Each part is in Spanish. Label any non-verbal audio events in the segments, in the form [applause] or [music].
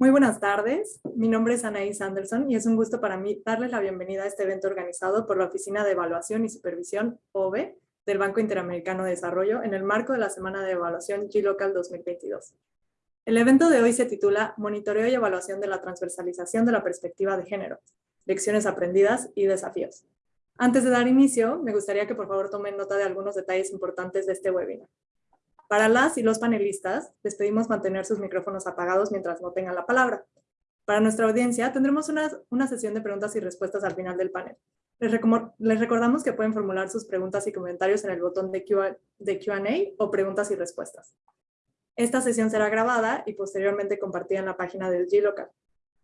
Muy buenas tardes, mi nombre es Anaís Anderson y es un gusto para mí darles la bienvenida a este evento organizado por la Oficina de Evaluación y Supervisión, OVE, del Banco Interamericano de Desarrollo en el marco de la Semana de Evaluación G-Local 2022. El evento de hoy se titula Monitoreo y Evaluación de la Transversalización de la Perspectiva de Género, Lecciones Aprendidas y Desafíos. Antes de dar inicio, me gustaría que por favor tomen nota de algunos detalles importantes de este webinar. Para las y los panelistas, les pedimos mantener sus micrófonos apagados mientras no tengan la palabra. Para nuestra audiencia, tendremos una, una sesión de preguntas y respuestas al final del panel. Les, recordamos que pueden formular sus preguntas y comentarios en el botón de Q&A o preguntas y respuestas. Esta sesión será grabada y posteriormente compartida en la página del G-Local.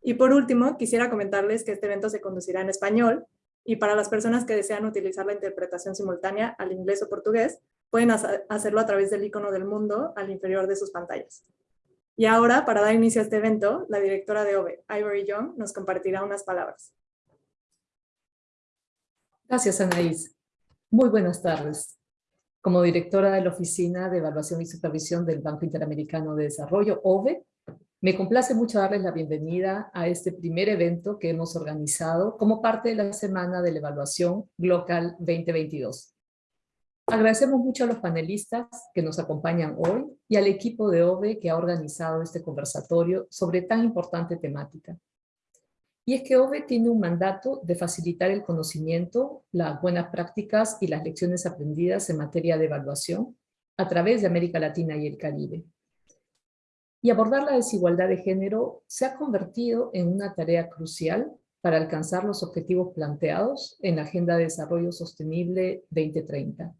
Y por último, quisiera comentarles que este evento se conducirá en español y para las personas que desean utilizar la interpretación simultánea al inglés o portugués, pueden hacerlo a través del icono del mundo al inferior de sus pantallas. Y ahora, para dar inicio a este evento, la directora de OVE, Ivory Young, nos compartirá unas palabras. Gracias, Anaís. Muy buenas tardes. Como directora de la Oficina de Evaluación y Supervisión del Banco Interamericano de Desarrollo, OVE, me complace mucho darles la bienvenida a este primer evento que hemos organizado como parte de la Semana de la Evaluación Global 2022. Agradecemos mucho a los panelistas que nos acompañan hoy y al equipo de OVE que ha organizado este conversatorio sobre tan importante temática. Y es que OVE tiene un mandato de facilitar el conocimiento, las buenas prácticas y las lecciones aprendidas en materia de evaluación a través de América Latina y el Caribe. Y abordar la desigualdad de género se ha convertido en una tarea crucial para alcanzar los objetivos planteados en la Agenda de Desarrollo Sostenible 2030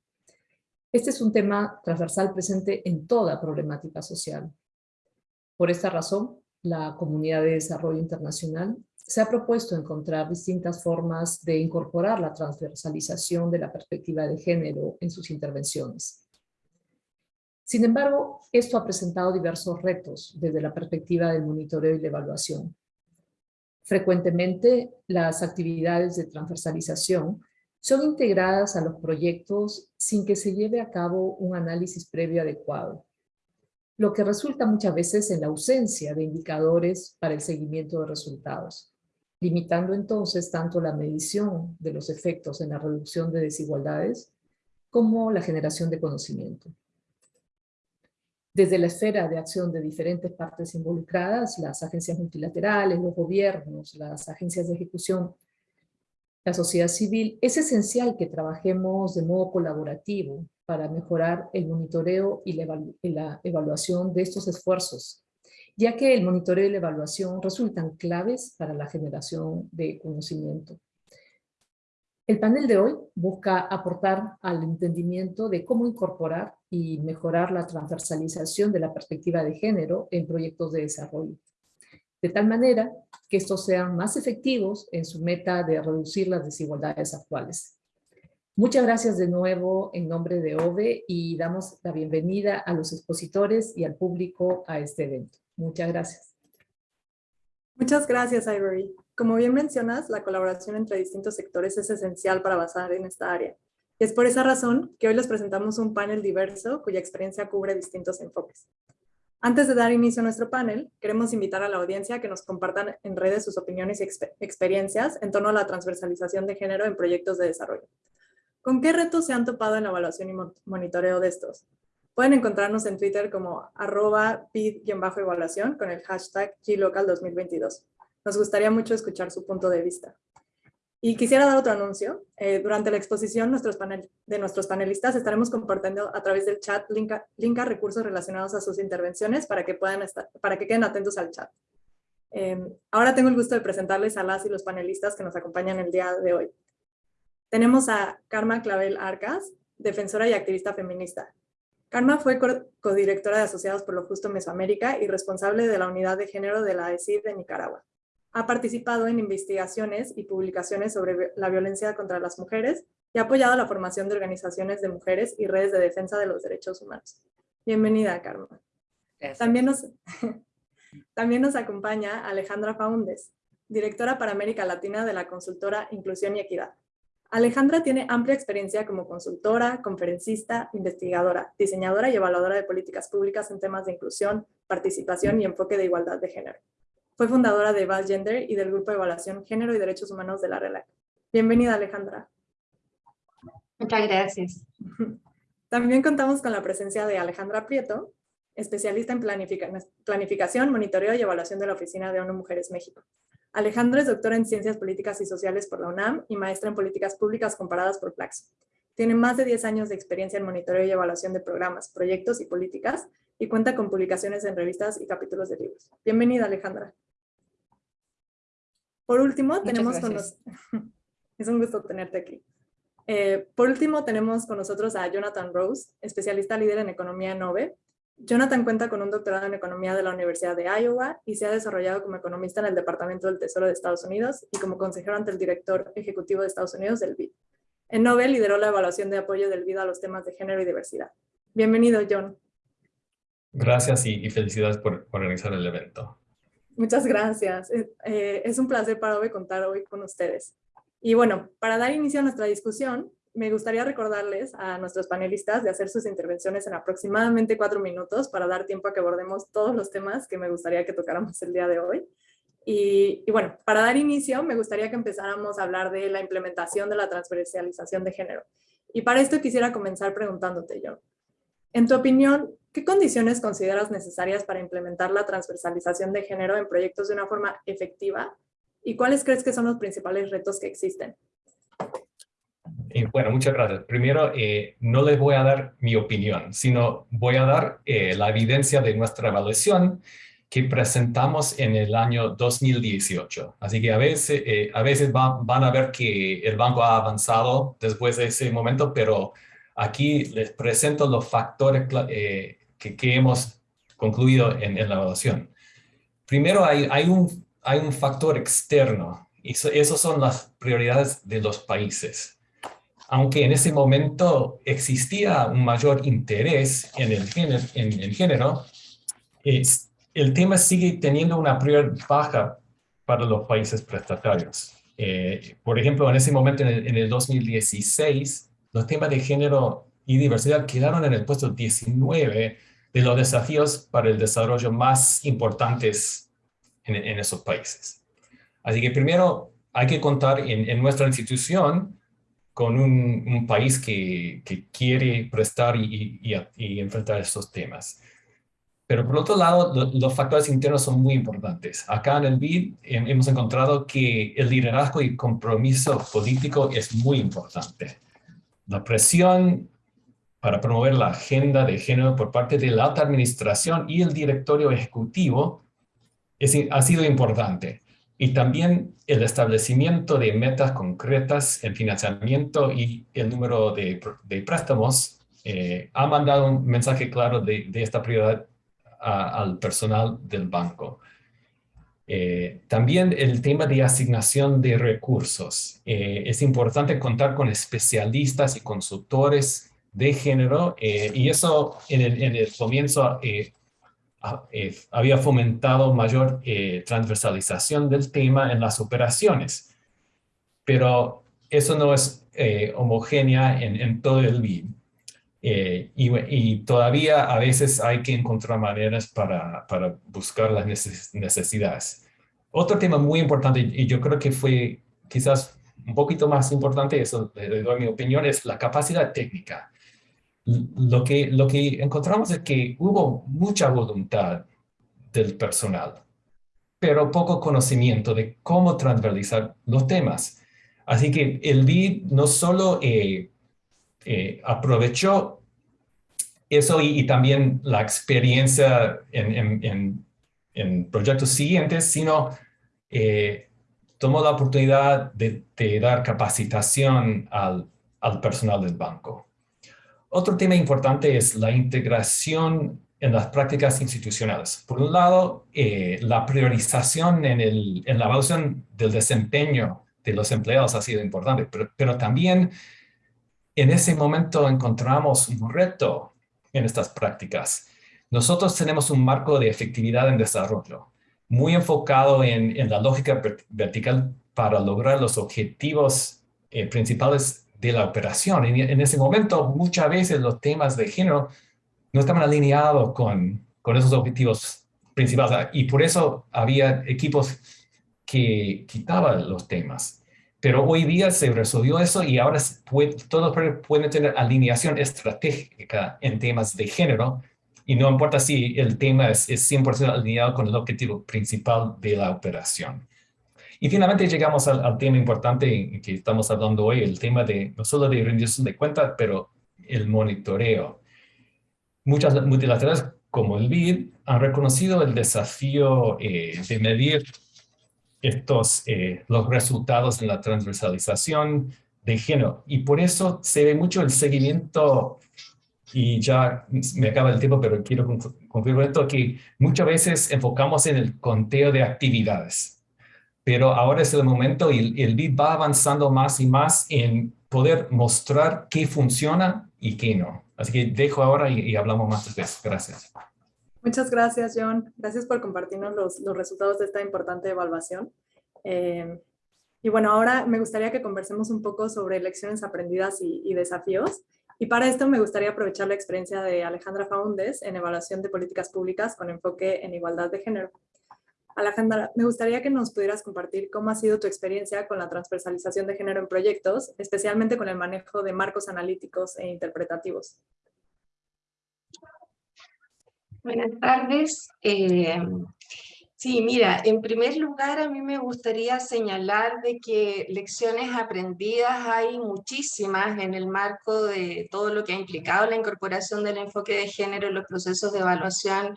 este es un tema transversal presente en toda problemática social. Por esta razón, la Comunidad de Desarrollo Internacional se ha propuesto encontrar distintas formas de incorporar la transversalización de la perspectiva de género en sus intervenciones. Sin embargo, esto ha presentado diversos retos desde la perspectiva del monitoreo y la evaluación. Frecuentemente, las actividades de transversalización son integradas a los proyectos sin que se lleve a cabo un análisis previo adecuado, lo que resulta muchas veces en la ausencia de indicadores para el seguimiento de resultados, limitando entonces tanto la medición de los efectos en la reducción de desigualdades como la generación de conocimiento. Desde la esfera de acción de diferentes partes involucradas, las agencias multilaterales, los gobiernos, las agencias de ejecución la sociedad civil, es esencial que trabajemos de modo colaborativo para mejorar el monitoreo y la, evaluación de estos esfuerzos, ya que el monitoreo y la evaluación resultan claves para la generación de conocimiento. El panel de hoy busca aportar al entendimiento de cómo incorporar y mejorar la transversalización de la perspectiva de género en proyectos de desarrollo de tal manera que estos sean más efectivos en su meta de reducir las desigualdades actuales. Muchas gracias de nuevo en nombre de OVE y damos la bienvenida a los expositores y al público a este evento. Muchas gracias. Muchas gracias, Ivory. Como bien mencionas, la colaboración entre distintos sectores es esencial para avanzar en esta área. Es por esa razón que hoy les presentamos un panel diverso cuya experiencia cubre distintos enfoques. Antes de dar inicio a nuestro panel, queremos invitar a la audiencia a que nos compartan en redes sus opiniones y experiencias en torno a la transversalización de género en proyectos de desarrollo. ¿Con qué retos se han topado en la evaluación y monitoreo de estos? Pueden encontrarnos en Twitter como arroba pid-evaluación con el hashtag GLocal2022. Nos gustaría mucho escuchar su punto de vista. Y quisiera dar otro anuncio. Eh, durante la exposición nuestros panel, de nuestros panelistas estaremos compartiendo a través del chat link a, recursos relacionados a sus intervenciones para que, puedan estar, para que queden atentos al chat. Em, ahora tengo el gusto de presentarles a las y los panelistas que nos acompañan el día de hoy. Tenemos a Karma Clavel Arcas, defensora y activista feminista. Karma fue codirectora de Asociados por lo Justo Mesoamérica y responsable de la unidad de género de la ESID de Nicaragua. Ha participado en investigaciones y publicaciones sobre la violencia contra las mujeres y ha apoyado la formación de organizaciones de mujeres y redes de defensa de los derechos humanos. Bienvenida, Carmen. También nos, [laughs] también nos acompaña Alejandra Faundes, directora para América Latina de la consultora Inclusión y Equidad. Alejandra tiene amplia experiencia como consultora, conferencista, investigadora, diseñadora y evaluadora de políticas públicas en temas de inclusión, participación y enfoque de igualdad de género. Fue fundadora de Val Gender y del Grupo de Evaluación Género y Derechos Humanos de la RELAC. Bienvenida, Alejandra. Muchas gracias. [laughs] También contamos con la presencia de Alejandra Prieto, especialista en planificación, monitoreo y evaluación de la Oficina de ONU Mujeres México. Alejandra es doctora en Ciencias Políticas y Sociales por la UNAM y maestra en Políticas Públicas comparadas por Flaxo. Tiene más de 10 años de experiencia en monitoreo y evaluación de programas, proyectos y políticas y cuenta con publicaciones en revistas y capítulos de libros. Bienvenida, Alejandra. Por último, tenemos con nosotros... [laughs] es un gusto tenerte aquí. Eh, por último, tenemos con nosotros a Jonathan Rose, especialista líder en economía en OVE. Jonathan cuenta con un doctorado en economía de la Universidad de Iowa y se ha desarrollado como economista en el Departamento del Tesoro de Estados Unidos y como consejero ante el director ejecutivo de Estados Unidos del BID. En Nobel lideró la evaluación de apoyo del vida a los temas de género y diversidad. Bienvenido, John. Gracias y, felicidades por, organizar el evento. Muchas gracias. Eh, es un placer para hoy contar hoy con ustedes. Y bueno, para dar inicio a nuestra discusión, me gustaría recordarles a nuestros panelistas de hacer sus intervenciones en aproximadamente cuatro minutos para dar tiempo a que abordemos todos los temas que me gustaría que tocáramos el día de hoy. Y, bueno, para dar inicio, me gustaría que empezáramos a hablar de la implementación de la transversalización de género. Y para esto quisiera comenzar preguntándote yo. En tu opinión, ¿qué condiciones consideras necesarias para implementar la transversalización de género en proyectos de una forma efectiva? ¿Y cuáles crees que son los principales retos que existen? Eh, bueno, muchas gracias. Primero, eh, no les voy a dar mi opinión, sino voy a dar eh, la evidencia de nuestra evaluación que presentamos en el año 2018. Así que a veces, eh, a veces van a ver que el banco ha avanzado después de ese momento, pero aquí les presento los factores eh, que, que, hemos concluido en, la evaluación. Primero hay, hay, un, hay un factor externo y eso, esas son las prioridades de los países. Aunque en ese momento existía un mayor interés en el género, en el género es, el tema sigue teniendo una prioridad baja para los países prestatarios. Eh, por ejemplo, en ese momento, en el, 2016, los temas de género y diversidad quedaron en el puesto 19 de los desafíos para el desarrollo más importantes en, esos países. Así que primero hay que contar en, nuestra institución con un, país que, quiere prestar y, y enfrentar estos temas. Pero por otro lado, los factores internos son muy importantes. Acá en el BID hemos encontrado que el liderazgo y compromiso político es muy importante. La presión para promover la agenda de género por parte de la alta administración y el directorio ejecutivo ha sido importante. Y también el establecimiento de metas concretas en financiamiento y el número de, de préstamos eh, ha mandado un mensaje claro de esta prioridad al personal del banco. Eh, también el tema de asignación de recursos. Eh, es importante contar con especialistas y consultores de género eh, y eso en el, comienzo había fomentado mayor transversalización del tema en las operaciones. Pero eso no es homogénea en, en todo el BID. Eh, y, todavía a veces hay que encontrar maneras para, para buscar las necesidades. Otro tema muy importante, y yo creo que fue quizás un poquito más importante, eso le mi opinión, es la capacidad técnica. Lo que, lo que encontramos es que hubo mucha voluntad del personal, pero poco conocimiento de cómo transversalizar los temas. Así que el BID no solo eh, eh, aprovechó eso y, también la experiencia en, proyectos siguientes, sino eh, tomó la oportunidad de, dar capacitación al, personal del banco. Otro tema importante es la integración en las prácticas institucionales. Por un lado, eh, la priorización en, en, la evaluación del desempeño de los empleados ha sido importante, pero también en ese momento encontramos un reto en estas prácticas. Nosotros tenemos un marco de efectividad en desarrollo, muy enfocado en, la lógica vertical para lograr los objetivos eh, principales de la operación. En, en, ese momento, muchas veces los temas de género no estaban alineados con, esos objetivos principal. Y por eso había equipos que quitaban los temas. Pero hoy día se resolvió eso y ahora todos pueden tener alineación estratégica en temas de género y no importa si el tema es, es 100% alineado con el objetivo principal de la operación. Y finalmente llegamos al, tema importante que estamos hablando hoy, el tema de no solo de rendición de cuentas, pero el monitoreo. Muchas multilaterales como el BID han reconocido el desafío eh, de medir estos, eh, los resultados en la transversalización de género. Y por eso se ve mucho el seguimiento, y ya me acaba el tiempo, pero quiero confirmar esto, que muchas veces enfocamos en el conteo de actividades. Pero ahora es el momento y el BID va avanzando más y más en poder mostrar qué funciona y qué no. Así que dejo ahora y, hablamos más después. Gracias. Muchas gracias, John. Gracias por compartirnos los, resultados de esta importante evaluación. Eh, y bueno, ahora me gustaría que conversemos un poco sobre lecciones aprendidas y, y, desafíos. Y para esto me gustaría aprovechar la experiencia de Alejandra Faundes en evaluación de políticas públicas con enfoque en igualdad de género. Alejandra, me gustaría que nos pudieras compartir cómo ha sido tu experiencia con la transversalización de género en proyectos, especialmente con el manejo de marcos analíticos e interpretativos. Buenas tardes. Eh, sí, mira, en primer lugar a mí me gustaría señalar de que lecciones aprendidas hay muchísimas en el marco de todo lo que ha implicado la incorporación del enfoque de género en los procesos de evaluación,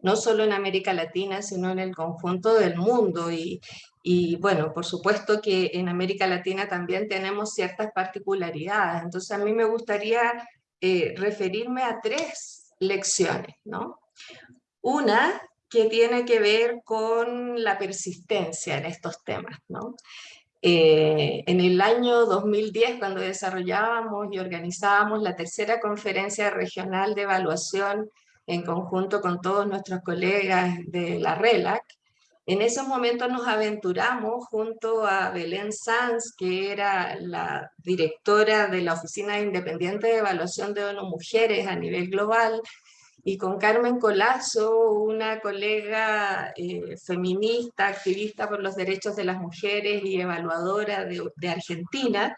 no solo en América Latina, sino en el conjunto del mundo. Y, y bueno, por supuesto que en América Latina también tenemos ciertas particularidades. Entonces a mí me gustaría eh, referirme a tres lecciones, ¿no? Una que tiene que ver con la persistencia en estos temas. ¿no? Eh, en el año 2010, cuando desarrollábamos y organizábamos la tercera conferencia regional de evaluación en conjunto con todos nuestros colegas de la RELAC, en esos momentos nos aventuramos junto a Belén Sanz, que era la directora de la Oficina Independiente de Evaluación de ONU Mujeres a nivel global, y con Carmen Colazo, una colega eh, feminista, activista por los derechos de las mujeres y evaluadora de, Argentina,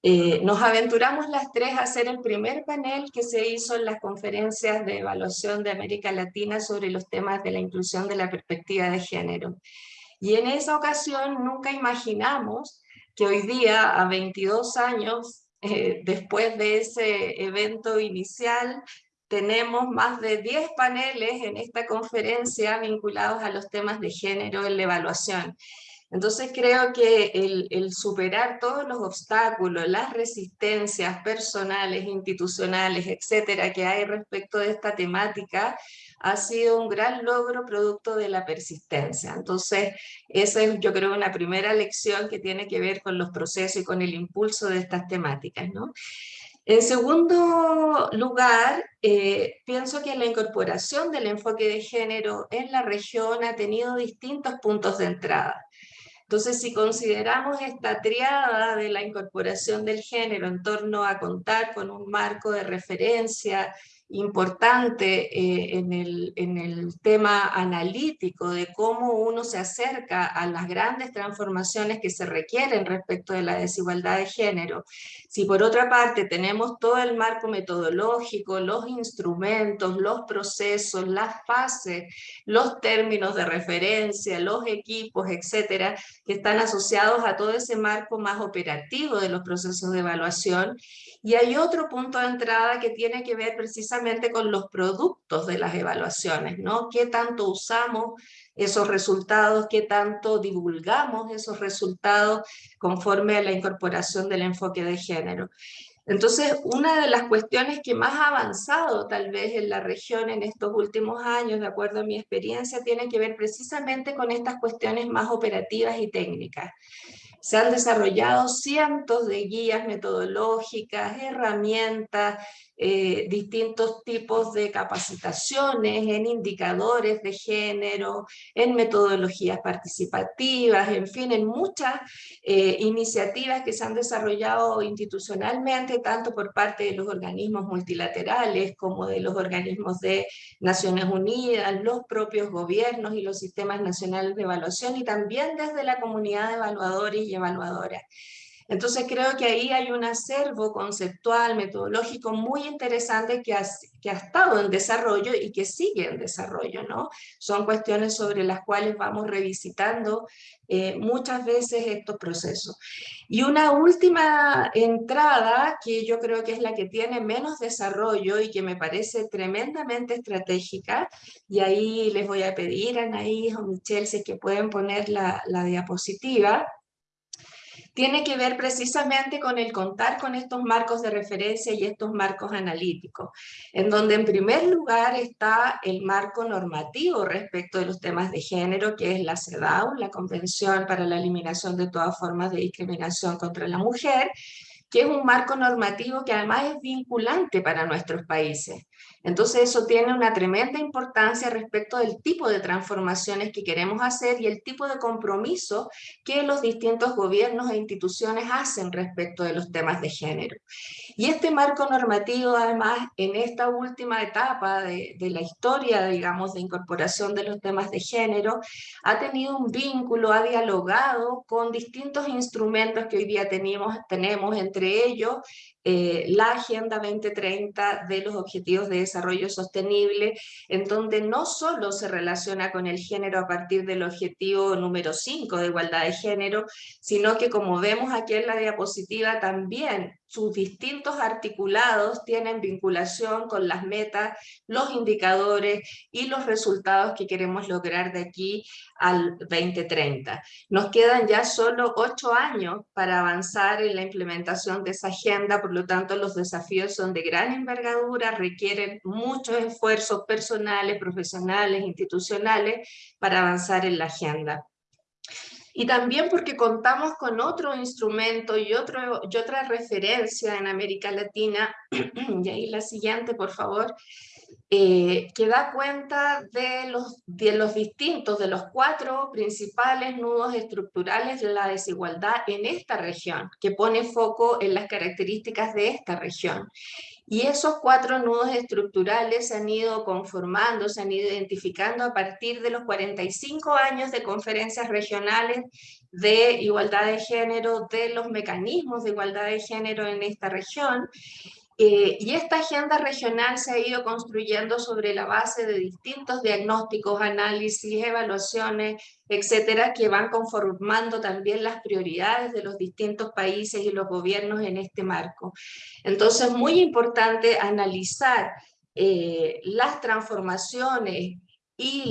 eh, nos aventuramos las tres a hacer el primer panel que se hizo en las conferencias de evaluación de América Latina sobre los temas de la inclusión de la perspectiva de género. Y en esa ocasión nunca imaginamos que hoy día, a 22 años eh, después de ese evento inicial, tenemos más de 10 paneles en esta conferencia vinculados a los temas de género en la evaluación. Entonces creo que el, el, superar todos los obstáculos, las resistencias personales, institucionales, etcétera, que hay respecto de esta temática, ha sido un gran logro producto de la persistencia. Entonces, esa es yo creo una primera lección que tiene que ver con los procesos y con el impulso de estas temáticas. ¿no? En segundo lugar, eh, pienso que la incorporación del enfoque de género en la región ha tenido distintos puntos de entrada. Entonces, si consideramos esta triada de la incorporación del género en torno a contar con un marco de referencia importante eh, en, el, en, el, tema analítico de cómo uno se acerca a las grandes transformaciones que se requieren respecto de la desigualdad de género. Si por otra parte tenemos todo el marco metodológico, los instrumentos, los procesos, las fases, los términos de referencia, los equipos, etcétera, que están asociados a todo ese marco más operativo de los procesos de evaluación, y hay otro punto de entrada que tiene que ver precisamente con los productos de las evaluaciones, ¿no? ¿Qué tanto usamos esos resultados, qué tanto divulgamos esos resultados conforme a la incorporación del enfoque de género? Entonces, una de las cuestiones que más ha avanzado tal vez en la región en estos últimos años, de acuerdo a mi experiencia, tiene que ver precisamente con estas cuestiones más operativas y técnicas. Se han desarrollado cientos de guías metodológicas, herramientas, eh, distintos tipos de capacitaciones, en indicadores de género, en metodologías participativas, en fin, en muchas eh, iniciativas que se han desarrollado institucionalmente, tanto por parte de los organismos multilaterales como de los organismos de Naciones Unidas, los propios gobiernos y los sistemas nacionales de evaluación y también desde la comunidad de evaluadores y evaluadoras. Entonces creo que ahí hay un acervo conceptual, metodológico muy interesante que ha, que ha estado en desarrollo y que sigue en desarrollo, ¿no? Son cuestiones sobre las cuales vamos revisitando eh, muchas veces estos procesos. Y una última entrada que yo creo que es la que tiene menos desarrollo y que me parece tremendamente estratégica, y ahí les voy a pedir a Anaís o Michelle si es que pueden poner la, la diapositiva, tiene que ver precisamente con el contar con estos marcos de referencia y estos marcos analíticos, en donde en primer lugar está el marco normativo respecto de los temas de género, que es la CEDAW, la Convención para la Eliminación de todas formas de discriminación contra la mujer, que es un marco normativo que además es vinculante para nuestros países. Entonces eso tiene una tremenda importancia respecto del tipo de transformaciones que queremos hacer y el tipo de compromiso que los distintos gobiernos e instituciones hacen respecto de los temas de género. Y este marco normativo además en esta última etapa de, la historia, digamos, de incorporación de los temas de género, ha tenido un vínculo, ha dialogado con distintos instrumentos que hoy día tenemos, tenemos entre ellos eh, la Agenda 2030 de los Objetivos de Desarrollo Sostenible, en donde no solo se relaciona con el género a partir del objetivo número 5 de igualdad de género, sino que como vemos aquí en la diapositiva también sus distintos articulados tienen vinculación con las metas, los indicadores y los resultados que queremos lograr de aquí al 2030. Nos quedan ya solo ocho años para avanzar en la implementación de esa agenda, por lo tanto los desafíos son de gran envergadura, requieren muchos esfuerzos personales, profesionales, institucionales para avanzar en la agenda y también porque contamos con otro instrumento y, otra referencia en América Latina, [clears throat] y ahí la siguiente por favor, eh, que da cuenta de los, de los distintos, de los cuatro principales nudos estructurales de la desigualdad en esta región, que pone foco en las características de esta región. Y esos cuatro nudos estructurales se han ido conformando, se han ido identificando a partir de los 45 años de conferencias regionales de igualdad de género, de los mecanismos de igualdad de género en esta región, eh, y esta agenda regional se ha ido construyendo sobre la base de distintos diagnósticos, análisis, evaluaciones, etcétera, que van conformando también las prioridades de los distintos países y los gobiernos en este marco. Entonces, es muy importante analizar eh, las transformaciones y,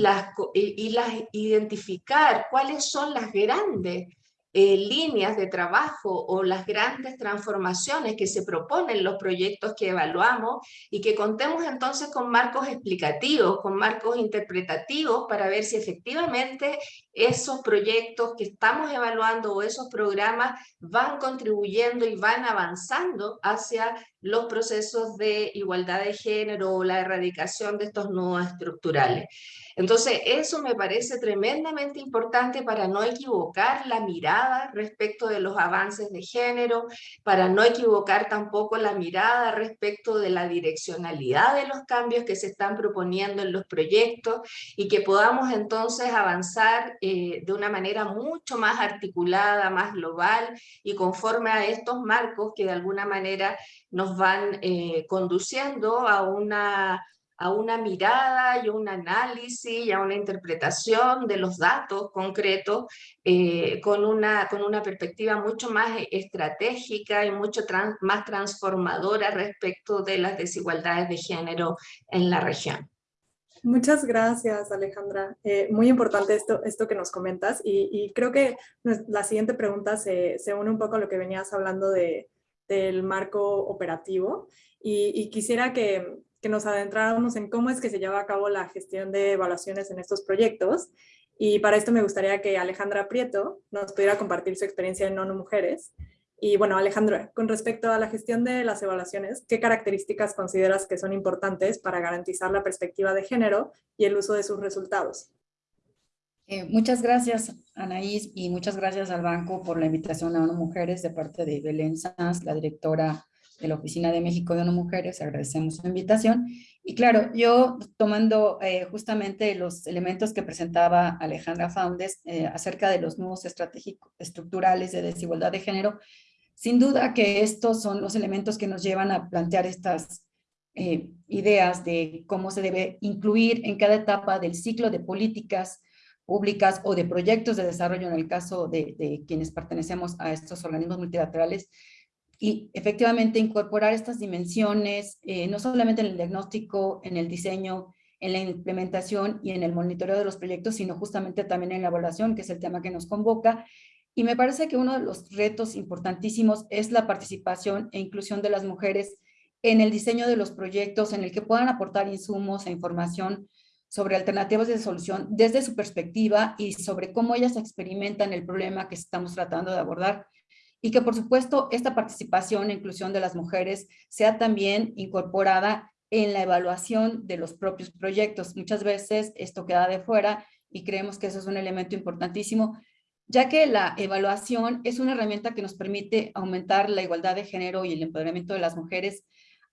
y las identificar cuáles son las grandes eh, líneas de trabajo o las grandes transformaciones que se proponen los proyectos que evaluamos y que contemos entonces con marcos explicativos, con marcos interpretativos para ver si efectivamente esos proyectos que estamos evaluando o esos programas van contribuyendo y van avanzando hacia los procesos de igualdad de género o la erradicación de estos nudos estructurales. Entonces, eso me parece tremendamente importante para no equivocar la mirada respecto de los avances de género, para no equivocar tampoco la mirada respecto de la direccionalidad de los cambios que se están proponiendo en los proyectos y que podamos entonces avanzar eh, de una manera mucho más articulada, más global y conforme a estos marcos que de alguna manera nos van eh, conduciendo a una a una mirada y un análisis y a una interpretación de los datos concretos eh, con, una, con una perspectiva mucho más estratégica y mucho más transformadora respecto de las desigualdades de género en la región. Muchas gracias, Alejandra. Eh, muy importante esto, esto que nos comentas y, creo que la siguiente pregunta se, se, une un poco a lo que venías hablando de, del marco operativo y quisiera que, que nos adentráramos en cómo es que se lleva a cabo la gestión de evaluaciones en estos proyectos. Y para esto me gustaría que Alejandra Prieto nos pudiera compartir su experiencia en ONU Mujeres Y bueno, Alejandro, con respecto a la gestión de las evaluaciones, ¿qué características consideras que son importantes para garantizar la perspectiva de género y el uso de sus resultados? Eh, muchas gracias, Anaís, y muchas gracias al banco por la invitación a ONU Mujeres de parte de Belén Sanz, la directora de la Oficina de México de ONU Mujeres. Agradecemos su invitación. Y claro, yo tomando eh, justamente los elementos que presentaba Alejandra Faundes eh, acerca de los nuevos estratégicos estructurales de desigualdad de género, sin duda que estos son los elementos que nos llevan a plantear estas eh, ideas de cómo se debe incluir en cada etapa del ciclo de políticas públicas o de proyectos de desarrollo en el caso de, quienes pertenecemos a estos organismos multilaterales y efectivamente incorporar estas dimensiones, eh, no solamente en el diagnóstico, en el diseño, en la implementación y en el monitoreo de los proyectos, sino justamente también en la evaluación, que es el tema que nos convoca, y me parece que uno de los retos importantísimos es la participación e inclusión de las mujeres en el diseño de los proyectos, en el que puedan aportar insumos e información sobre alternativas de solución desde su perspectiva y sobre cómo ellas experimentan el problema que estamos tratando de abordar. Y que por supuesto esta participación e inclusión de las mujeres sea también incorporada en la evaluación de los propios proyectos. Muchas veces esto queda de fuera y creemos que eso es un elemento importantísimo ya que la evaluación es una herramienta que nos permite aumentar la igualdad de género y el empoderamiento de las mujeres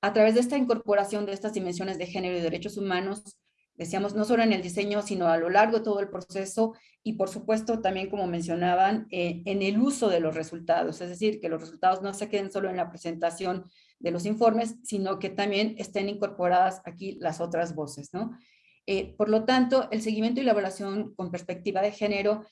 a través de esta incorporación de estas dimensiones de género y derechos humanos, decíamos, no solo en el diseño, sino a lo largo de todo el proceso y por supuesto también, como mencionaban, eh, en el uso de los resultados, es decir, que los resultados no se queden solo en la presentación de los informes, sino que también estén incorporadas aquí las otras voces, ¿no? Eh, por lo tanto, el seguimiento y la evaluación con perspectiva de género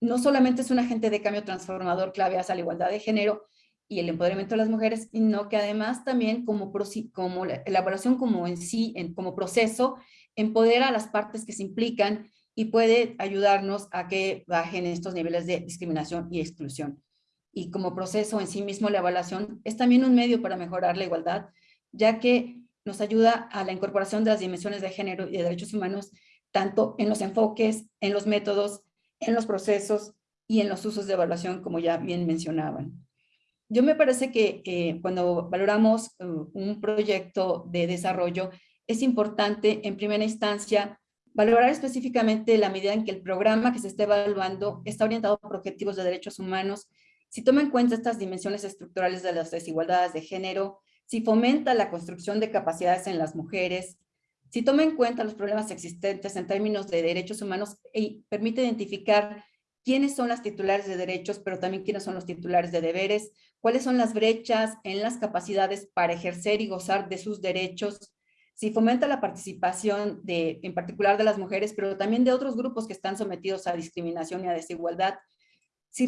no solamente es un agente de cambio transformador clave hacia la igualdad de género y el empoderamiento de las mujeres, sino que además también como, como la elaboración como en sí, en, como proceso, empodera a las partes que se implican y puede ayudarnos a que bajen estos niveles de discriminación y exclusión. Y como proceso en sí mismo, la evaluación es también un medio para mejorar la igualdad, ya que nos ayuda a la incorporación de las dimensiones de género y de derechos humanos, tanto en los enfoques, en los métodos, en los procesos y en los usos de evaluación, como ya bien mencionaban. Yo me parece que cuando valoramos uh, un proyecto de desarrollo, es importante en primera instancia valorar específicamente la medida en que el programa que se está evaluando está orientado por objetivos de derechos humanos, si toma en cuenta estas dimensiones estructurales de las desigualdades de género, si fomenta la construcción de capacidades en las mujeres, si toma en cuenta los problemas existentes en términos de derechos humanos y permite identificar quiénes son las titulares de derechos, pero también quiénes son los titulares de deberes, cuáles son las brechas en las capacidades para ejercer y gozar de sus derechos, si fomenta la participación de, en particular de las mujeres, pero también de otros grupos que están sometidos a discriminación y a desigualdad, si,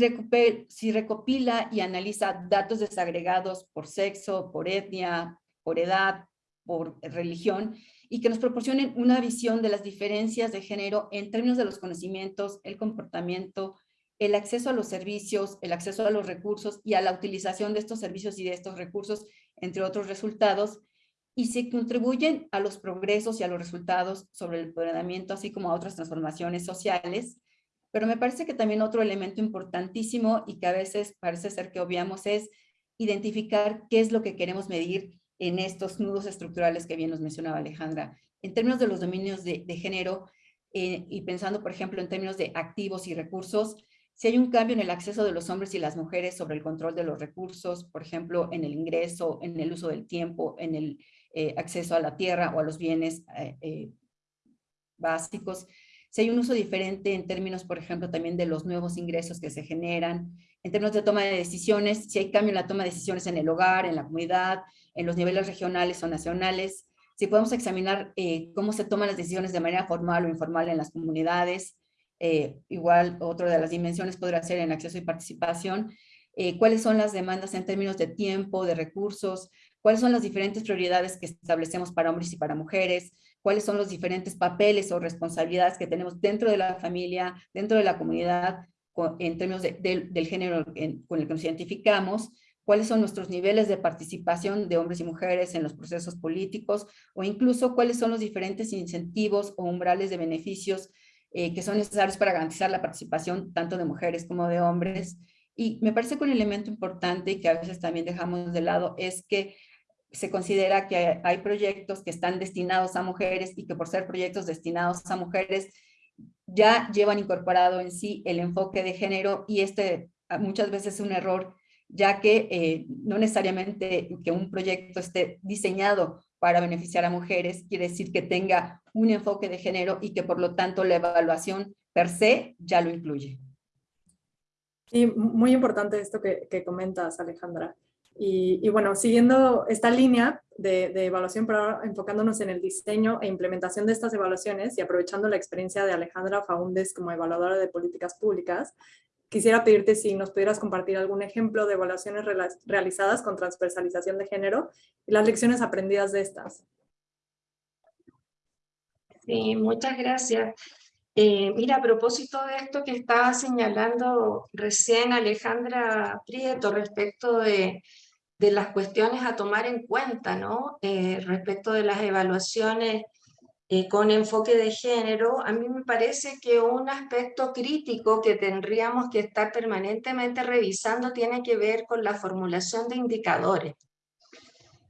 si recopila y analiza datos desagregados por sexo, por etnia, por edad, por religión, y que nos proporcionen una visión de las diferencias de género en términos de los conocimientos, el comportamiento, el acceso a los servicios, el acceso a los recursos y a la utilización de estos servicios y de estos recursos, entre otros resultados, y se contribuyen a los progresos y a los resultados sobre el empoderamiento, así como a otras transformaciones sociales. Pero me parece que también otro elemento importantísimo y que a veces parece ser que obviamos es identificar qué es lo que queremos medir en estos nudos estructurales que bien nos mencionaba Alejandra. En términos de los dominios de, género eh, y pensando, por ejemplo, en términos de activos y recursos, si hay un cambio en el acceso de los hombres y las mujeres sobre el control de los recursos, por ejemplo, en el ingreso, en el uso del tiempo, en el eh, acceso a la tierra o a los bienes eh, básicos, si hay un uso diferente en términos, por ejemplo, también de los nuevos ingresos que se generan, en términos de toma de decisiones, si hay cambio en la toma de decisiones en el hogar, en la comunidad, en los niveles regionales o nacionales, si podemos examinar eh, cómo se toman las decisiones de manera formal o informal en las comunidades, eh, igual otra de las dimensiones podrá ser en acceso y participación, eh, cuáles son las demandas en términos de tiempo, de recursos, cuáles son las diferentes prioridades que establecemos para hombres y para mujeres, cuáles son los diferentes papeles o responsabilidades que tenemos dentro de la familia, dentro de la comunidad, en términos del género con el que nos identificamos, cuáles son nuestros niveles de participación de hombres y mujeres en los procesos políticos o incluso cuáles son los diferentes incentivos o umbrales de beneficios eh, que son necesarios para garantizar la participación tanto de mujeres como de hombres Y me parece que un elemento importante y que a veces también dejamos de lado es que se considera que hay proyectos que están destinados a mujeres y que por ser proyectos destinados a mujeres ya llevan incorporado en sí el enfoque de género y este muchas veces es un error ya que eh, no necesariamente que un proyecto esté diseñado para beneficiar a mujeres quiere decir que tenga un enfoque de género y que por lo tanto la evaluación per se ya lo incluye. Sí, muy importante esto que, comentas, Alejandra. Y, bueno, siguiendo esta línea de, de, evaluación, pero enfocándonos en el diseño e implementación de estas evaluaciones y aprovechando la experiencia de Alejandra Faúndes como evaluadora de políticas públicas, quisiera pedirte si nos pudieras compartir algún ejemplo de evaluaciones realizadas con transversalización de género y las lecciones aprendidas de estas. Sí, muchas gracias. Eh, mira, a propósito de esto que estaba señalando recién Alejandra Prieto respecto de, las cuestiones a tomar en cuenta, ¿no? Eh, respecto de las evaluaciones eh, con enfoque de género, a mí me parece que un aspecto crítico que tendríamos que estar permanentemente revisando tiene que ver con la formulación de indicadores.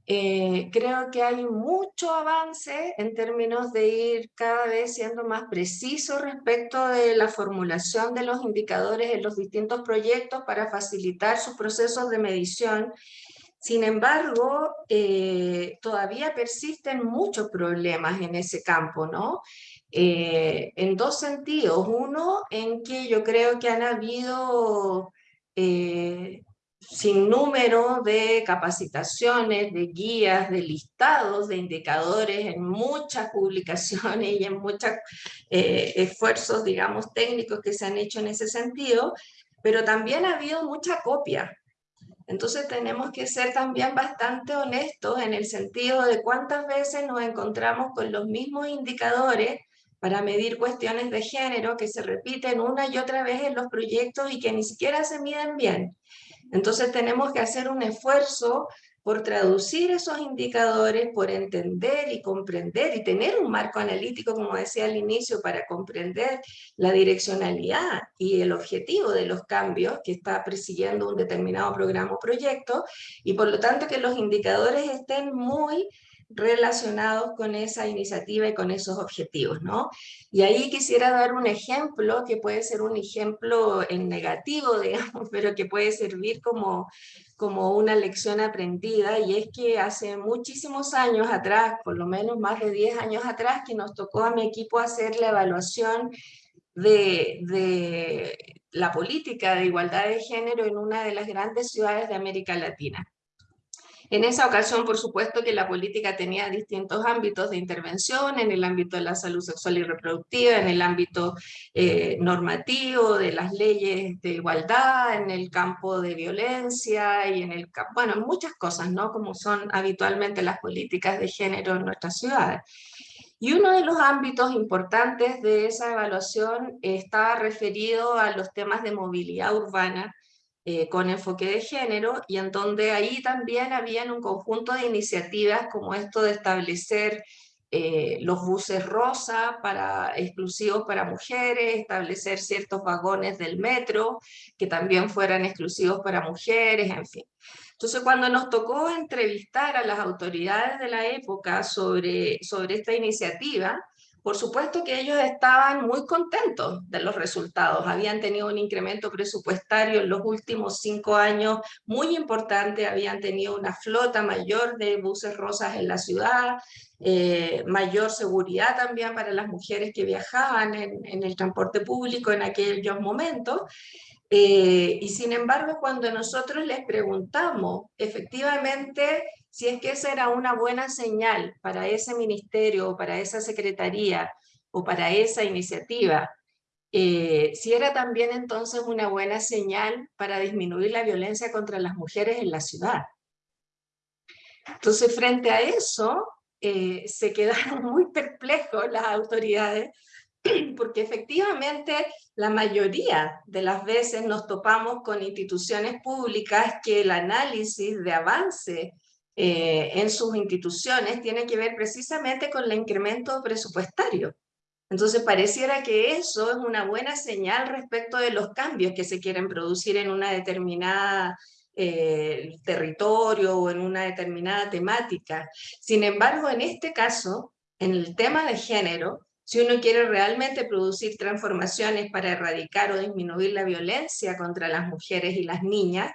Eh, creo que hay mucho avance en términos de ir cada vez siendo más preciso respecto de la formulación de los indicadores en los distintos proyectos para facilitar sus procesos de medición sin embargo, eh, todavía persisten muchos problemas en ese campo, ¿no? Eh, en dos sentidos. Uno, en que yo creo que han habido eh, sin número de capacitaciones, de guías, de listados, de indicadores en muchas publicaciones y en muchos esfuerzos, digamos, técnicos que se han hecho en ese sentido, pero también ha habido mucha copia entonces tenemos que ser también bastante honestos en el sentido de cuántas veces nos encontramos con los mismos indicadores para medir cuestiones de género que se repiten una y otra vez en los proyectos y que ni siquiera se miden bien. Entonces tenemos que hacer un esfuerzo por traducir esos indicadores, por entender y comprender y tener un marco analítico, como decía al inicio, para comprender la direccionalidad y el objetivo de los cambios que está persiguiendo un determinado programa o proyecto, y por lo tanto que los indicadores estén muy relacionados con esa iniciativa y con esos objetivos, ¿no? Y ahí quisiera dar un ejemplo, que puede ser un ejemplo en negativo, [laughs] digamos, pero que puede servir como, como una lección aprendida, y es que hace muchísimos años atrás, por lo menos más de 10 años atrás, que nos tocó a mi equipo hacer la evaluación de, de la política de igualdad de género en una de las grandes ciudades de América Latina. En esa ocasión, por supuesto que la política tenía distintos ámbitos de intervención, en el ámbito de la salud sexual y reproductiva, en el ámbito eh, normativo, de las leyes de igualdad, en el campo de violencia y en el bueno, muchas cosas, ¿no? Como son habitualmente las políticas de género en nuestras ciudades. Y uno de los ámbitos importantes de esa evaluación estaba referido a los temas de movilidad urbana, eh, con enfoque de género y en donde ahí también habían un conjunto de iniciativas como esto de establecer eh, los buses rosa para, exclusivos para mujeres, establecer ciertos vagones del metro que también fueran exclusivos para mujeres, en fin. Entonces cuando nos tocó entrevistar a las autoridades de la época sobre, sobre esta iniciativa, por supuesto que ellos estaban muy contentos de los resultados. Habían tenido un incremento presupuestario en los últimos cinco años muy importante, habían tenido una flota mayor de buses rosas en la ciudad, eh, mayor seguridad también para las mujeres que viajaban en, el transporte público en aquellos momentos. Eh, y sin embargo, cuando nosotros les preguntamos efectivamente si es que esa era una buena señal para ese ministerio o para esa secretaría o para esa iniciativa, eh, si era también entonces una buena señal para disminuir la violencia contra las mujeres en la ciudad. Entonces, frente a eso, eh, se quedaron [laughs] muy perplejos las autoridades, [clears throat] porque efectivamente la mayoría de las veces nos topamos con instituciones públicas que el análisis de avance eh, en sus instituciones tiene que ver precisamente con el incremento presupuestario. Entonces pareciera que eso es una buena señal respecto de los cambios que se quieren producir en una determinada eh, territorio o en una determinada temática. Sin embargo, en este caso, en el tema de género, si uno quiere realmente producir transformaciones para erradicar o disminuir la violencia contra las mujeres y las niñas,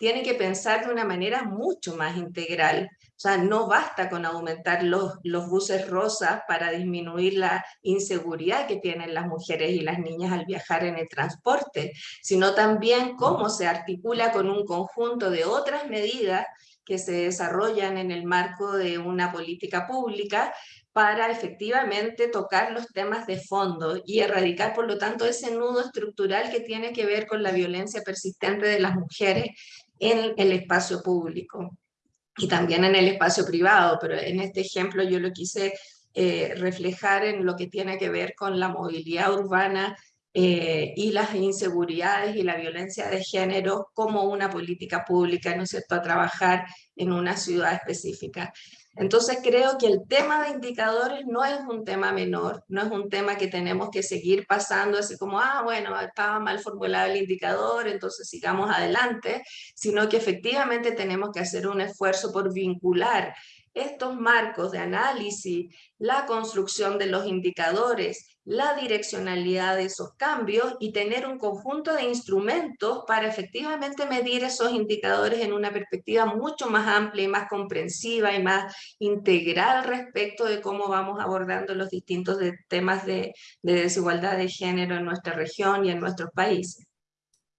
tiene que pensar de una manera mucho más integral. O sea, no basta con aumentar los, los buses rosas para disminuir la inseguridad que tienen las mujeres y las niñas al viajar en el transporte, sino también cómo se articula con un conjunto de otras medidas que se desarrollan en el marco de una política pública para efectivamente tocar los temas de fondo y erradicar, por lo tanto, ese nudo estructural que tiene que ver con la violencia persistente de las mujeres en el espacio público y también en el espacio privado, pero en este ejemplo yo lo quise eh, reflejar en lo que tiene que ver con la movilidad urbana eh, y las inseguridades y la violencia de género como una política pública, ¿no es cierto?, a trabajar en una ciudad específica. Entonces creo que el tema de indicadores no es un tema menor, no es un tema que tenemos que seguir pasando así como, ah, bueno, estaba mal formulado el indicador, entonces sigamos adelante, sino que efectivamente tenemos que hacer un esfuerzo por vincular estos marcos de análisis, la construcción de los indicadores, la direccionalidad de esos cambios y tener un conjunto de instrumentos para efectivamente medir esos indicadores en una perspectiva mucho más amplia y más comprensiva y más integral respecto de cómo vamos abordando los distintos temas de, desigualdad de género en nuestra región y en nuestros países.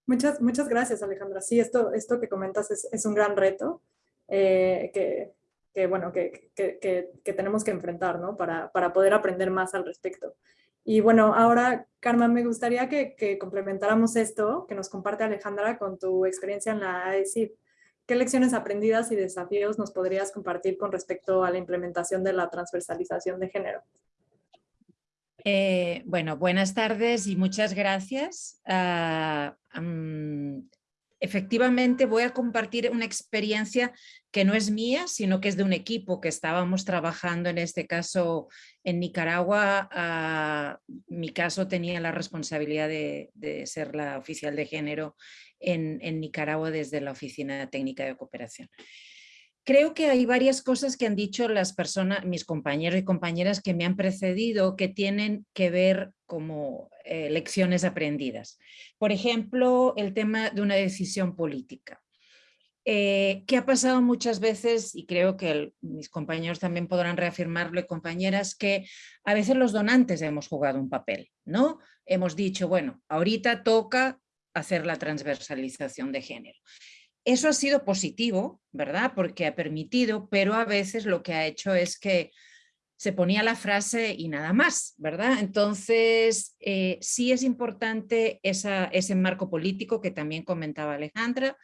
Muchas, muchas gracias, Alejandra. Sí, esto, esto que comentas es, es un gran reto eh, que, que, bueno, que, que, que, tenemos que enfrentar ¿no? para, para poder aprender más al respecto. Y bueno, ahora, Karma, me gustaría que, complementáramos esto que nos comparte Alejandra con tu experiencia en la AECIP. ¿Qué lecciones aprendidas y desafíos nos podrías compartir con respecto a la implementación de la transversalización de género? Eh, bueno, buenas tardes y muchas gracias. Um, efectivamente voy a compartir una experiencia que no es mía, sino que es de un equipo que estábamos trabajando en este caso en Nicaragua. Ah, mi caso tenía la responsabilidad de, ser la oficial de género en, en Nicaragua desde la Oficina Técnica de Cooperación. Creo que hay varias cosas que han dicho las personas, mis compañeros y compañeras que me han precedido que tienen que ver como eh, lecciones aprendidas. Por ejemplo, el tema de una decisión política. Eh, que ha pasado muchas veces, y creo que mis compañeros también podrán reafirmarlo y compañeras, que a veces los donantes hemos jugado un papel, ¿no? Hemos dicho, bueno, ahorita toca hacer la transversalización de género. Eso ha sido positivo, ¿verdad? Porque ha permitido, pero a veces lo que ha hecho es que se ponía la frase y nada más, ¿verdad? Entonces, eh, sí es importante ese marco político que también comentaba Alejandra,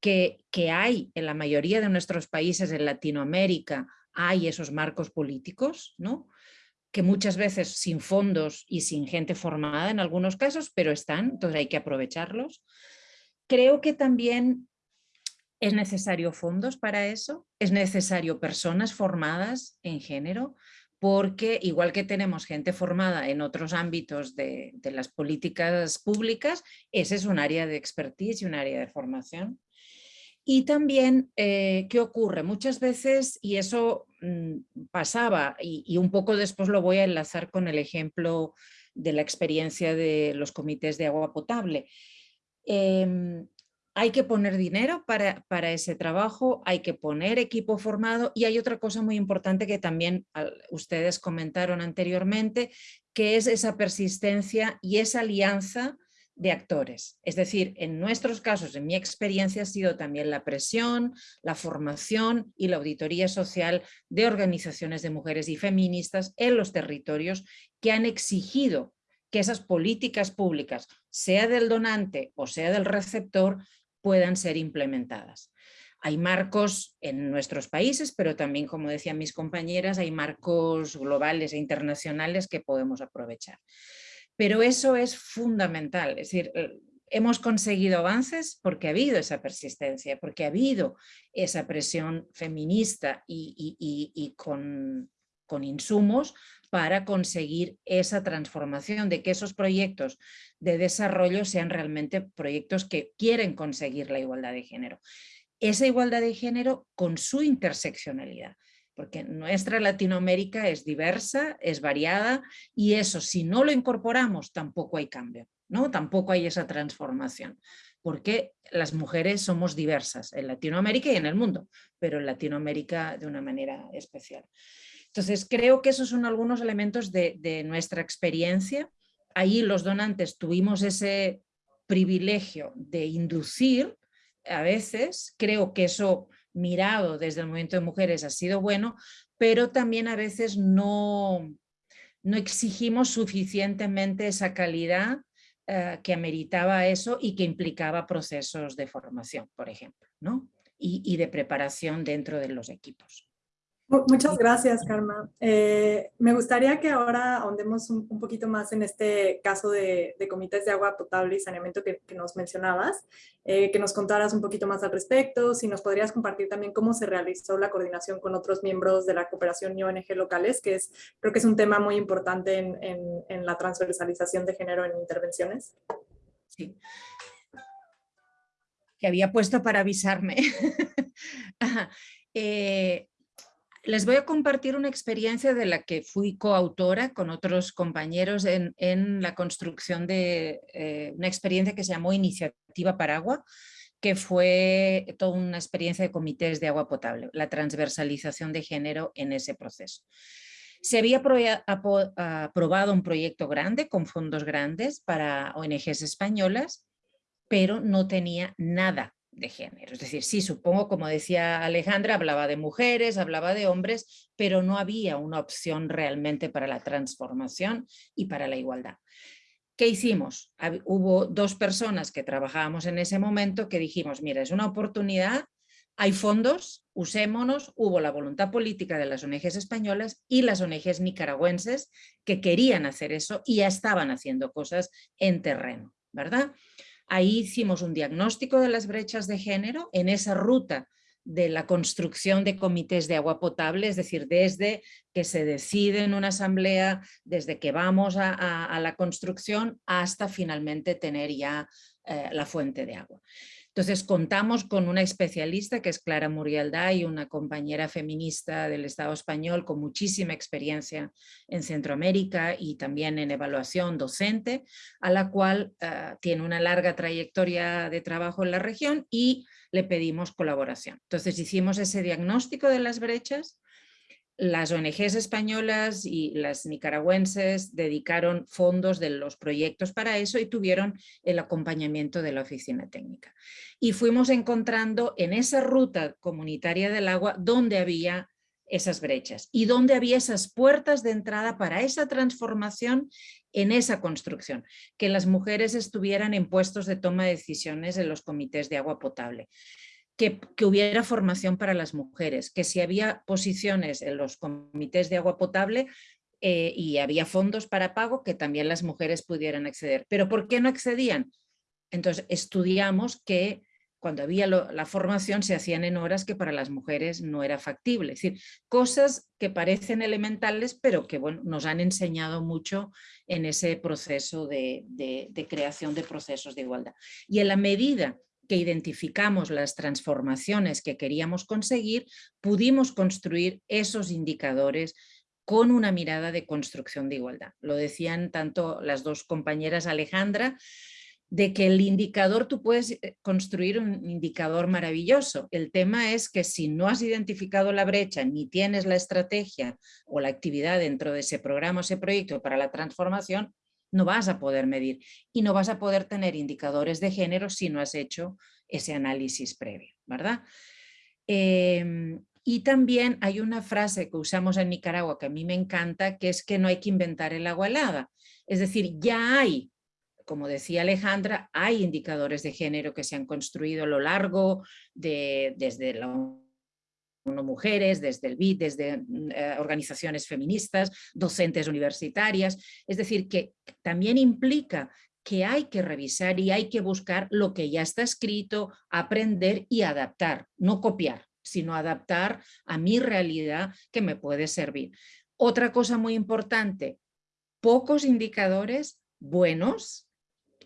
que, que hay en la mayoría de nuestros países en Latinoamérica, hay esos marcos políticos, ¿no? que muchas veces sin fondos y sin gente formada en algunos casos, pero están, entonces hay que aprovecharlos. Creo que también ¿Es necesario fondos para eso? ¿Es necesario personas formadas en género? Porque igual que tenemos gente formada en otros ámbitos de, las políticas públicas, ese es un área de expertise y un área de formación. Y también, eh, ¿qué ocurre? Muchas veces, y eso mm, pasaba, y, un poco después lo voy a enlazar con el ejemplo de la experiencia de los comités de agua potable. Em, hay que poner dinero para, para, ese trabajo, hay que poner equipo formado y hay otra cosa muy importante que también ustedes comentaron anteriormente, que es esa persistencia y esa alianza de actores. Es decir, en nuestros casos, en mi experiencia, ha sido también la presión, la formación y la auditoría social de organizaciones de mujeres y feministas en los territorios que han exigido que esas políticas públicas, sea del donante o sea del receptor, puedan ser implementadas. Hay marcos en nuestros países, pero también, como decían mis compañeras, hay marcos globales e internacionales que podemos aprovechar. Pero eso es fundamental, es decir, eh, hemos conseguido avances porque ha habido esa persistencia, porque ha habido esa presión feminista y, con, con insumos para conseguir esa transformación, de que esos proyectos de desarrollo sean realmente proyectos que quieren conseguir la igualdad de género. Esa igualdad de género con su interseccionalidad porque nuestra Latinoamérica es diversa, es variada y eso si no lo incorporamos tampoco hay cambio, ¿no? tampoco hay esa transformación, porque las mujeres somos diversas en Latinoamérica y en el mundo, pero en Latinoamérica de una manera especial. Entonces creo que esos son algunos elementos de, nuestra experiencia. Ahí los donantes tuvimos ese privilegio de inducir a veces, creo que eso mirado desde el movimiento de mujeres ha sido bueno, pero también a veces no, no exigimos suficientemente esa calidad eh, que ameritaba eso y que implicaba procesos de formación, por ejemplo, ¿no? y de preparación dentro de los equipos. Muchas gracias, Karma. Eh, me gustaría que ahora ahondemos un, poquito más en este caso de, comités de agua potable y saneamiento que, nos mencionabas, eh, que nos contaras un poquito más al respecto, si nos podrías compartir también cómo se realizó la coordinación con otros miembros de la cooperación y ONG locales, que es, creo que es un tema muy importante en, la transversalización de género en intervenciones. Sí. Que había puesto para avisarme. [laughs] eh, les voy a compartir una experiencia de la que fui coautora con otros compañeros en, la construcción de eh, una experiencia que se llamó Iniciativa Paragua, que fue toda una experiencia de comités de agua potable, la transversalización de género en ese proceso. Se había aprobado un proyecto grande con fondos grandes para ONGs españolas, pero no tenía nada de género. Es decir, sí, supongo, como decía Alejandra, hablaba de mujeres, hablaba de hombres, pero no había una opción realmente para la transformación y para la igualdad. ¿Qué hicimos? Hubo dos personas que trabajábamos en ese momento que dijimos, mira, es una oportunidad, hay fondos, usémonos, hubo la voluntad política de las ONGs españolas y las ONGs nicaragüenses que querían hacer eso y ya estaban haciendo cosas en terreno, ¿verdad? Ahí hicimos un diagnóstico de las brechas de género en esa ruta de la construcción de comités de agua potable, es decir, desde que se decide en una asamblea, desde que vamos a, la construcción hasta finalmente tener ya eh, la fuente de agua. Entonces contamos con una especialista que es Clara Murialdá y una compañera feminista del Estado español con muchísima experiencia en Centroamérica y también en evaluación docente, a la cual ah, tiene una larga trayectoria de trabajo en la región y le pedimos colaboración. Entonces hicimos ese diagnóstico de las brechas, las ONGs españolas y las nicaragüenses dedicaron fondos de los proyectos para eso y tuvieron el acompañamiento de la oficina técnica. Y fuimos encontrando en esa ruta comunitaria del agua donde había esas brechas y donde había esas puertas de entrada para esa transformación en esa construcción, que las mujeres estuvieran en puestos de toma de decisiones en los comités de agua potable que, hubiera formación para las mujeres, que si había posiciones en los comités de agua potable eh, y había fondos para pago, que también las mujeres pudieran acceder. ¿Pero por qué no accedían? Entonces estudiamos que cuando había la formación se hacían en horas que para las mujeres no era factible. Es decir, cosas que parecen elementales, pero que bueno, nos han enseñado mucho en ese proceso de, de creación de procesos de igualdad. Y en la medida que identificamos las transformaciones que queríamos conseguir, pudimos construir esos indicadores con una mirada de construcción de igualdad. Lo decían tanto las dos compañeras Alejandra, de que el indicador, tú puedes eh, construir un indicador maravilloso. El tema es que si no has identificado la brecha, ni tienes la estrategia o la actividad dentro de ese programa o ese proyecto para la transformación, no vas a poder medir y no vas a poder tener indicadores de género si no has hecho ese análisis previo, ¿verdad? Em, y también hay una frase que usamos en Nicaragua que a mí me encanta, que es que no hay que inventar el agua helada. Es decir, ya hay, como decía Alejandra, hay indicadores de género que se han construido a lo largo de, desde la mujeres, desde el BID, desde mm, eh, organizaciones feministas, docentes universitarias, es decir, que también implica que hay que revisar y hay que buscar lo que ya está escrito, aprender y adaptar, no copiar, sino adaptar a mi realidad que me puede servir. Otra cosa muy importante, pocos indicadores buenos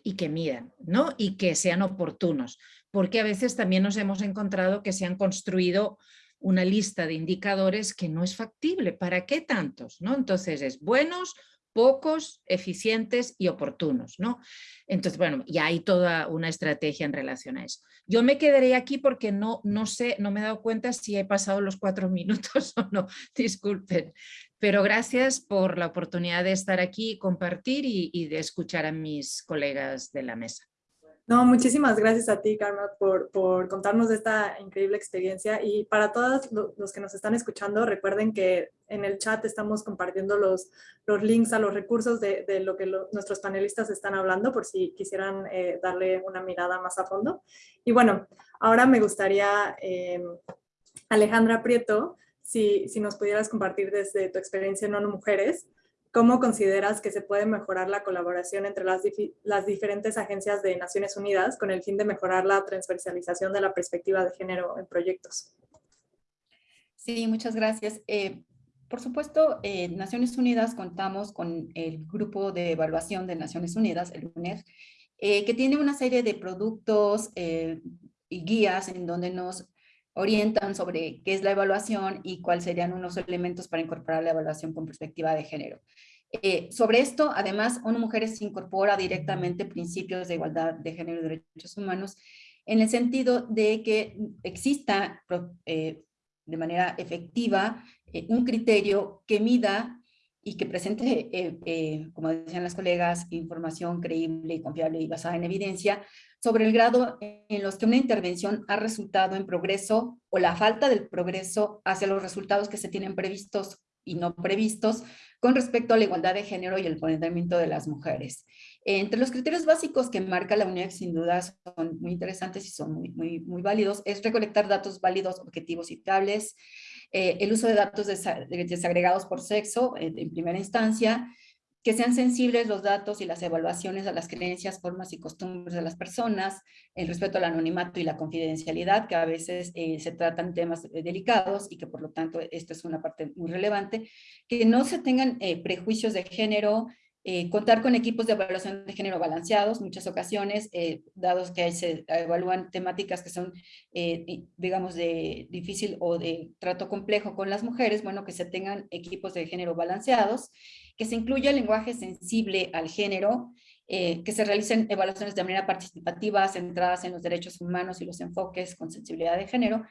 y que midan, ¿no? Y que sean oportunos, porque a veces también nos hemos encontrado que se han construido una lista de indicadores que no es factible. ¿Para qué tantos? ¿no? Entonces es buenos, pocos, eficientes y oportunos, ¿no? Entonces, bueno, ya hay toda una estrategia en relación a eso. Yo me quedaré aquí porque no, no sé, no me he dado cuenta si he pasado los cuatro [laughs] minutos o no, disculpen. Pero gracias por la oportunidad de estar aquí y compartir y, y de escuchar a mis colegas de la mesa. No, muchísimas gracias a ti, Karma, por, por, contarnos esta increíble experiencia. Y para todos los que nos están escuchando, recuerden que en el chat estamos compartiendo los, los links a los recursos de, de lo que nuestros panelistas están hablando, por si quisieran eh, darle una mirada más a fondo. Y bueno, ahora me gustaría, eh, Alejandra Prieto, si, si nos pudieras compartir desde tu experiencia en ONU Mujeres, ¿Cómo consideras que se puede mejorar la colaboración entre las, diferentes agencias de Naciones Unidas con el fin de mejorar la transversalización de la perspectiva de género en proyectos? Sí, muchas gracias. Eh, por supuesto, eh, Naciones Unidas contamos con el Grupo de Evaluación de Naciones Unidas, el UNER, eh, que tiene una serie de productos y guías en donde nos orientan sobre qué es la evaluación y cuáles serían unos elementos para incorporar la evaluación con perspectiva de género. Eh, sobre esto, además, ONU Mujeres incorpora directamente principios de igualdad de género y derechos humanos en el sentido de que exista eh, de manera efectiva eh, un criterio que mida y que presente, como decían las colegas, información creíble y confiable y basada en evidencia sobre el grado en los que una intervención ha resultado en progreso o la falta del progreso hacia los resultados que se tienen previstos y no previstos con respecto a la igualdad de género y el empoderamiento de las mujeres. Entre los criterios básicos que marca la UNED, sin duda son muy interesantes y son muy, muy, válidos, es recolectar datos válidos, objetivos y fiables, eh, el uso de datos desagregados por sexo en primera instancia, que sean sensibles los datos y las evaluaciones a las creencias, formas y costumbres de las personas, el respeto al anonimato y la confidencialidad, que a veces eh, se tratan temas eh, delicados y que por lo tanto esto es una parte muy relevante, que no se tengan eh, prejuicios de género, eh, contar con equipos de evaluación de género balanceados, muchas ocasiones, eh, dados que se evalúan temáticas que son, eh, digamos, de difícil o de trato complejo con las mujeres, bueno, que se tengan equipos de género balanceados, que se incluya lenguaje sensible al género, eh, que se realicen evaluaciones de manera participativa, centradas en los derechos humanos y los enfoques con sensibilidad de género,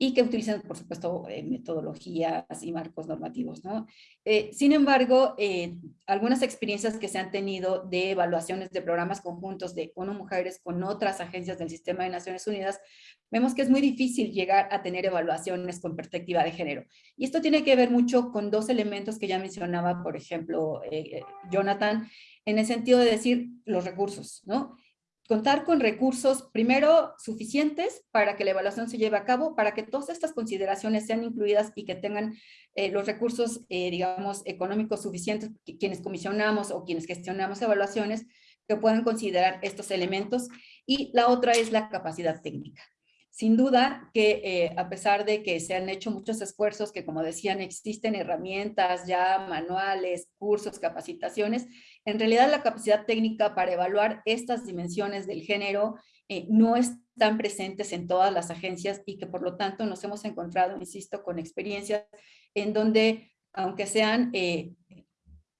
y que utilicen, por supuesto, eh, metodologías y marcos normativos. ¿no? Eh, sin embargo, eh, algunas experiencias que se han tenido de evaluaciones de programas conjuntos de ONU Mujeres con otras agencias del sistema de Naciones Unidas, vemos que es muy difícil llegar a tener evaluaciones con perspectiva de género. Y esto tiene que ver mucho con dos elementos que ya mencionaba, por ejemplo, Jonathan, en el sentido de decir los recursos, ¿no? Contar con recursos, primero, suficientes para que la evaluación se lleve a cabo, para que todas estas consideraciones sean incluidas y que tengan eh, los recursos, eh, digamos, económicos suficientes, quienes comisionamos o quienes gestionamos evaluaciones, que puedan considerar estos elementos. Y la otra es la capacidad técnica. Sin duda que eh, a pesar de que se han hecho muchos esfuerzos, que como decían existen herramientas ya, manuales, cursos, capacitaciones, en realidad la capacidad técnica para evaluar estas dimensiones del género eh, no están presentes en todas las agencias y que por lo tanto nos hemos encontrado, insisto, con experiencias en donde, aunque sean eh,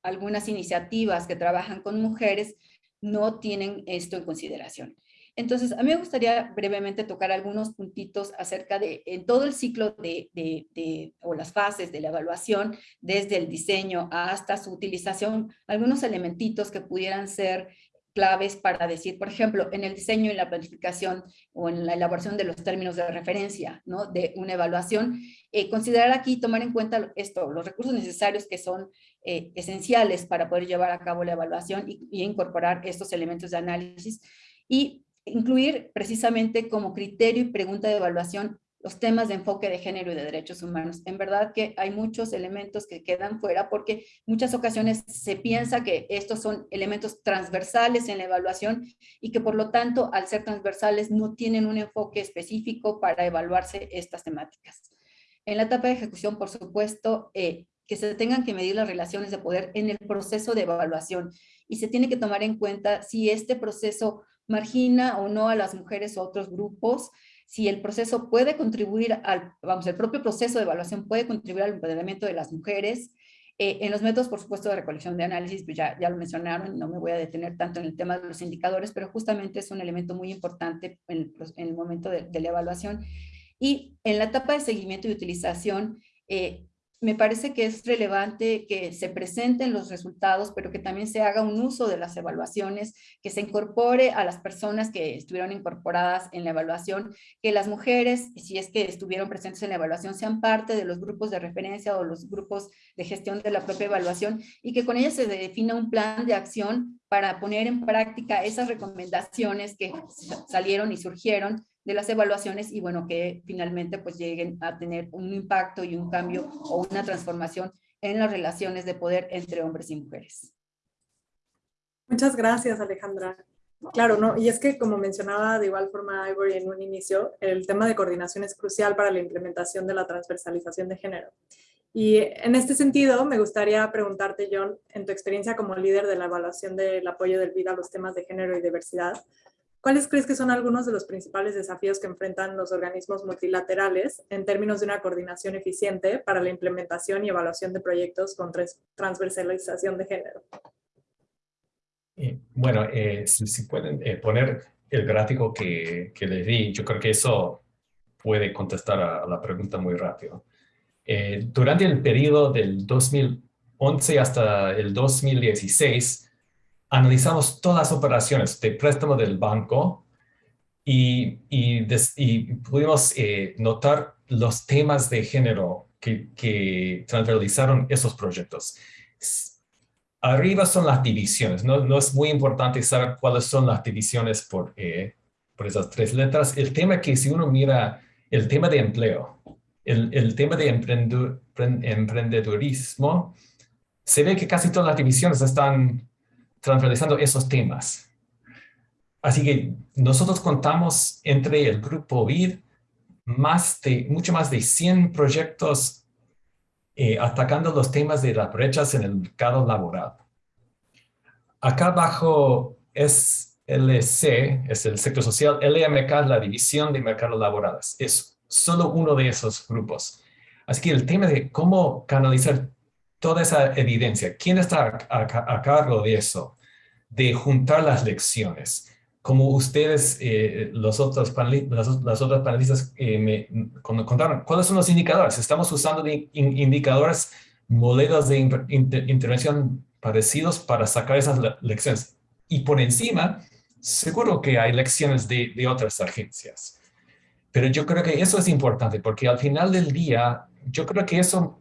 algunas iniciativas que trabajan con mujeres, no tienen esto en consideración. Entonces, a mí me gustaría brevemente tocar algunos puntitos acerca de en todo el ciclo de, o las fases de la evaluación, desde el diseño hasta su utilización, algunos elementitos que pudieran ser claves para decir, por ejemplo, en el diseño y la planificación o en la elaboración de los términos de referencia ¿no? de una evaluación, eh, considerar aquí, tomar en cuenta esto, los recursos necesarios que son eh, esenciales para poder llevar a cabo la evaluación y, y incorporar estos elementos de análisis y incluir precisamente como criterio y pregunta de evaluación los temas de enfoque de género y de derechos humanos. En verdad que hay muchos elementos que quedan fuera porque muchas ocasiones se piensa que estos son elementos transversales en la evaluación y que por lo tanto al ser transversales no tienen un enfoque específico para evaluarse estas temáticas. En la etapa de ejecución, por supuesto, eh, que se tengan que medir las relaciones de poder en el proceso de evaluación y se tiene que tomar en cuenta si este proceso margina o no a las mujeres o otros grupos, si el proceso puede contribuir al, vamos, el propio proceso de evaluación puede contribuir al empoderamiento de las mujeres. Eh, en los métodos, por supuesto, de recolección de análisis, pues ya, ya lo mencionaron, no me voy a detener tanto en el tema de los indicadores, pero justamente es un elemento muy importante en, el momento de, de, la evaluación. Y en la etapa de seguimiento y utilización, eh, me parece que es relevante que se presenten los resultados, pero que también se haga un uso de las evaluaciones, que se incorpore a las personas que estuvieron incorporadas en la evaluación, que las mujeres, si es que estuvieron presentes en la evaluación, sean parte de los grupos de referencia o los grupos de gestión de la propia evaluación y que con ellas se defina un plan de acción para poner en práctica esas recomendaciones que salieron y surgieron de las evaluaciones y bueno, que finalmente pues lleguen a tener un impacto y un cambio o una transformación en las relaciones de poder entre hombres y mujeres. Muchas gracias, Alejandra. Claro, ¿no? Y es que como mencionaba de igual forma Ivory en un inicio, el tema de coordinación es crucial para la implementación de la transversalización de género. Y en este sentido, me gustaría preguntarte, John, en tu experiencia como líder de la evaluación del apoyo del vida a los temas de género y diversidad, ¿Cuáles crees que son algunos de los principales desafíos que enfrentan los organismos multilaterales en términos de una coordinación eficiente para la implementación y evaluación de proyectos con transversalización de género? Bueno, eh, si, pueden eh, poner el gráfico que, que, les di, yo creo que eso puede contestar a, la pregunta muy rápido. Eh, durante el periodo del 2011 hasta el 2016, analizamos todas las operaciones de préstamo del banco y, y, pudimos eh, notar los temas de género que, que transversalizaron esos proyectos. Arriba son las divisiones, no, no, es muy importante saber cuáles son las divisiones por, eh, por esas tres letras. El tema que si uno mira el tema de empleo, el, el tema de emprendedurismo, se ve que casi todas las divisiones están transversalizando esos temas. Así que nosotros contamos entre el grupo BID más de, mucho más de 100 proyectos eh, atacando los temas de las brechas en el mercado laboral. Acá abajo es LC, es el sector social, LMK la división de mercados laborales. Es solo uno de esos grupos. Así que el tema de cómo canalizar toda esa evidencia. ¿Quién está a, cargo de eso? De juntar las lecciones. Como ustedes, eh, los otros las, otras panelistas eh, me contaron, ¿cuáles son los indicadores? Estamos usando indicadores, modelos de intervención parecidos para sacar esas lecciones. Y por encima, seguro que hay lecciones de, de otras agencias. Pero yo creo que eso es importante porque al final del día, yo creo que eso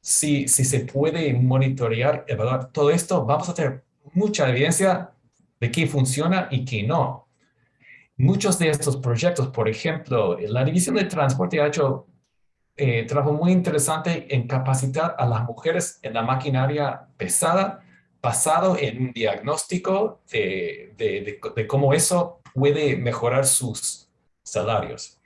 si, se puede monitorear, evaluar todo esto, vamos a tener mucha evidencia de qué funciona y qué no. Muchos de estos proyectos, por ejemplo, la División de Transporte ha hecho eh, trabajo muy interesante en capacitar a las mujeres en la maquinaria pesada basado en un diagnóstico de cómo eso puede mejorar sus salarios.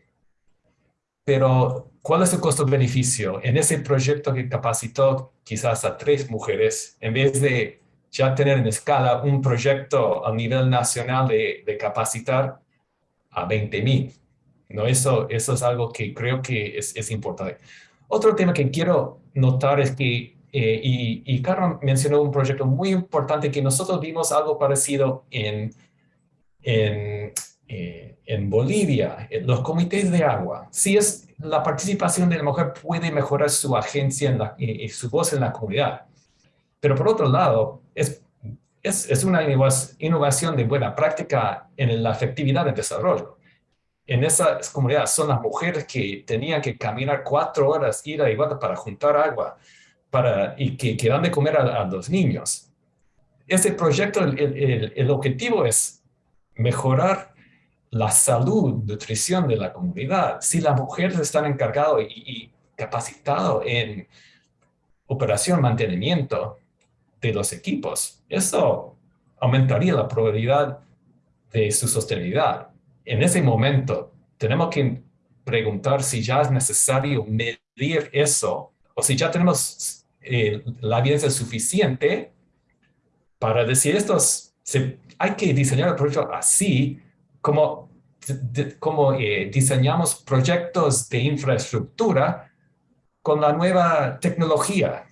Pero ¿Cuál es el costo-beneficio? En ese proyecto que capacitó quizás a tres mujeres, en vez de ya tener en escala un proyecto a nivel nacional de, capacitar a 20 mil. ¿no? Eso, eso es algo que creo que es, es importante. Otro tema que quiero notar es que, eh, y, y Carmen mencionó un proyecto muy importante que nosotros vimos algo parecido en, en, eh, en Bolivia, en los comités de agua. Sí es la participación de la mujer puede mejorar su agencia y, su voz en la comunidad. Pero por otro lado, es, es, una innovación de buena práctica en la efectividad del desarrollo. En esas comunidades son las mujeres que tenían que caminar cuatro horas, ir a vuelta para juntar agua para, y que, que dan de comer a, los niños. Ese proyecto, el, el objetivo es mejorar la salud, nutrición de la comunidad. Si las mujeres están encargadas y, capacitadas en operación, mantenimiento de los equipos, eso aumentaría la probabilidad de su sostenibilidad. En ese momento, tenemos que preguntar si ya es necesario medir eso o si ya tenemos eh, la evidencia suficiente para decir esto, hay que diseñar el proyecto así como, como eh, diseñamos proyectos de infraestructura con la nueva tecnología,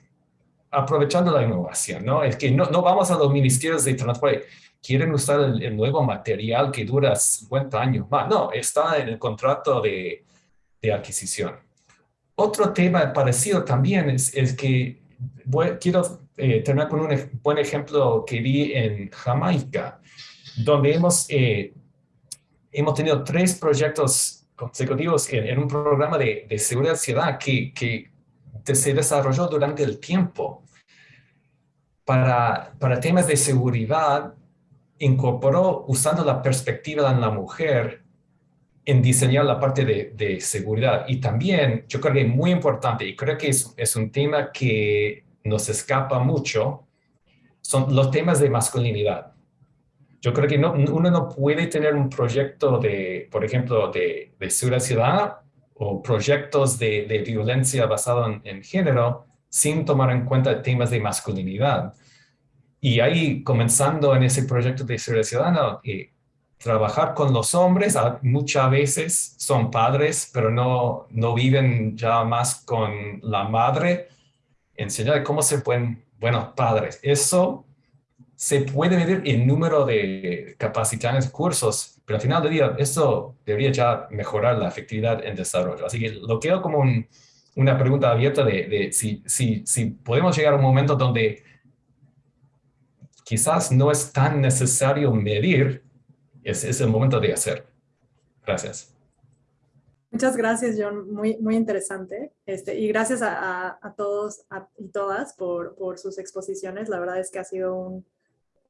aprovechando la innovación, ¿no? Es que no, no vamos a los ministerios de transporte, quieren usar el, nuevo material que dura 50 años más. No, está en el contrato de, de adquisición. Otro tema parecido también es, es que quiero eh, terminar con un buen ejemplo que vi en Jamaica, donde hemos, eh, hemos tenido tres proyectos consecutivos en, un programa de, de seguridad ciudad que, que se desarrolló durante el tiempo. Para, para temas de seguridad, incorporó usando la perspectiva de la mujer en diseñar la parte de, de, seguridad. Y también, yo creo que es muy importante, y creo que es, es un tema que nos escapa mucho, son los temas de masculinidad. Yo creo que no, uno no puede tener un proyecto de, por ejemplo, de, de ciudadana o proyectos de, de violencia basado en, en, género sin tomar en cuenta temas de masculinidad. Y ahí, comenzando en ese proyecto de seguridad ciudadana, eh, trabajar con los hombres, muchas veces son padres, pero no, no viven ya más con la madre, enseñar cómo se pueden, bueno, padres. Eso se puede medir en número de capacitaciones, cursos, pero al final del día, eso debería ya mejorar la efectividad en desarrollo. Así que lo quedo como una pregunta abierta de, si, si, si podemos llegar a un momento donde quizás no es tan necesario medir, es, el momento de hacer. Gracias. Muchas gracias, John. Muy, muy interesante. Este, y gracias a, a, todos y todas por, por, sus exposiciones. La verdad es que ha sido un,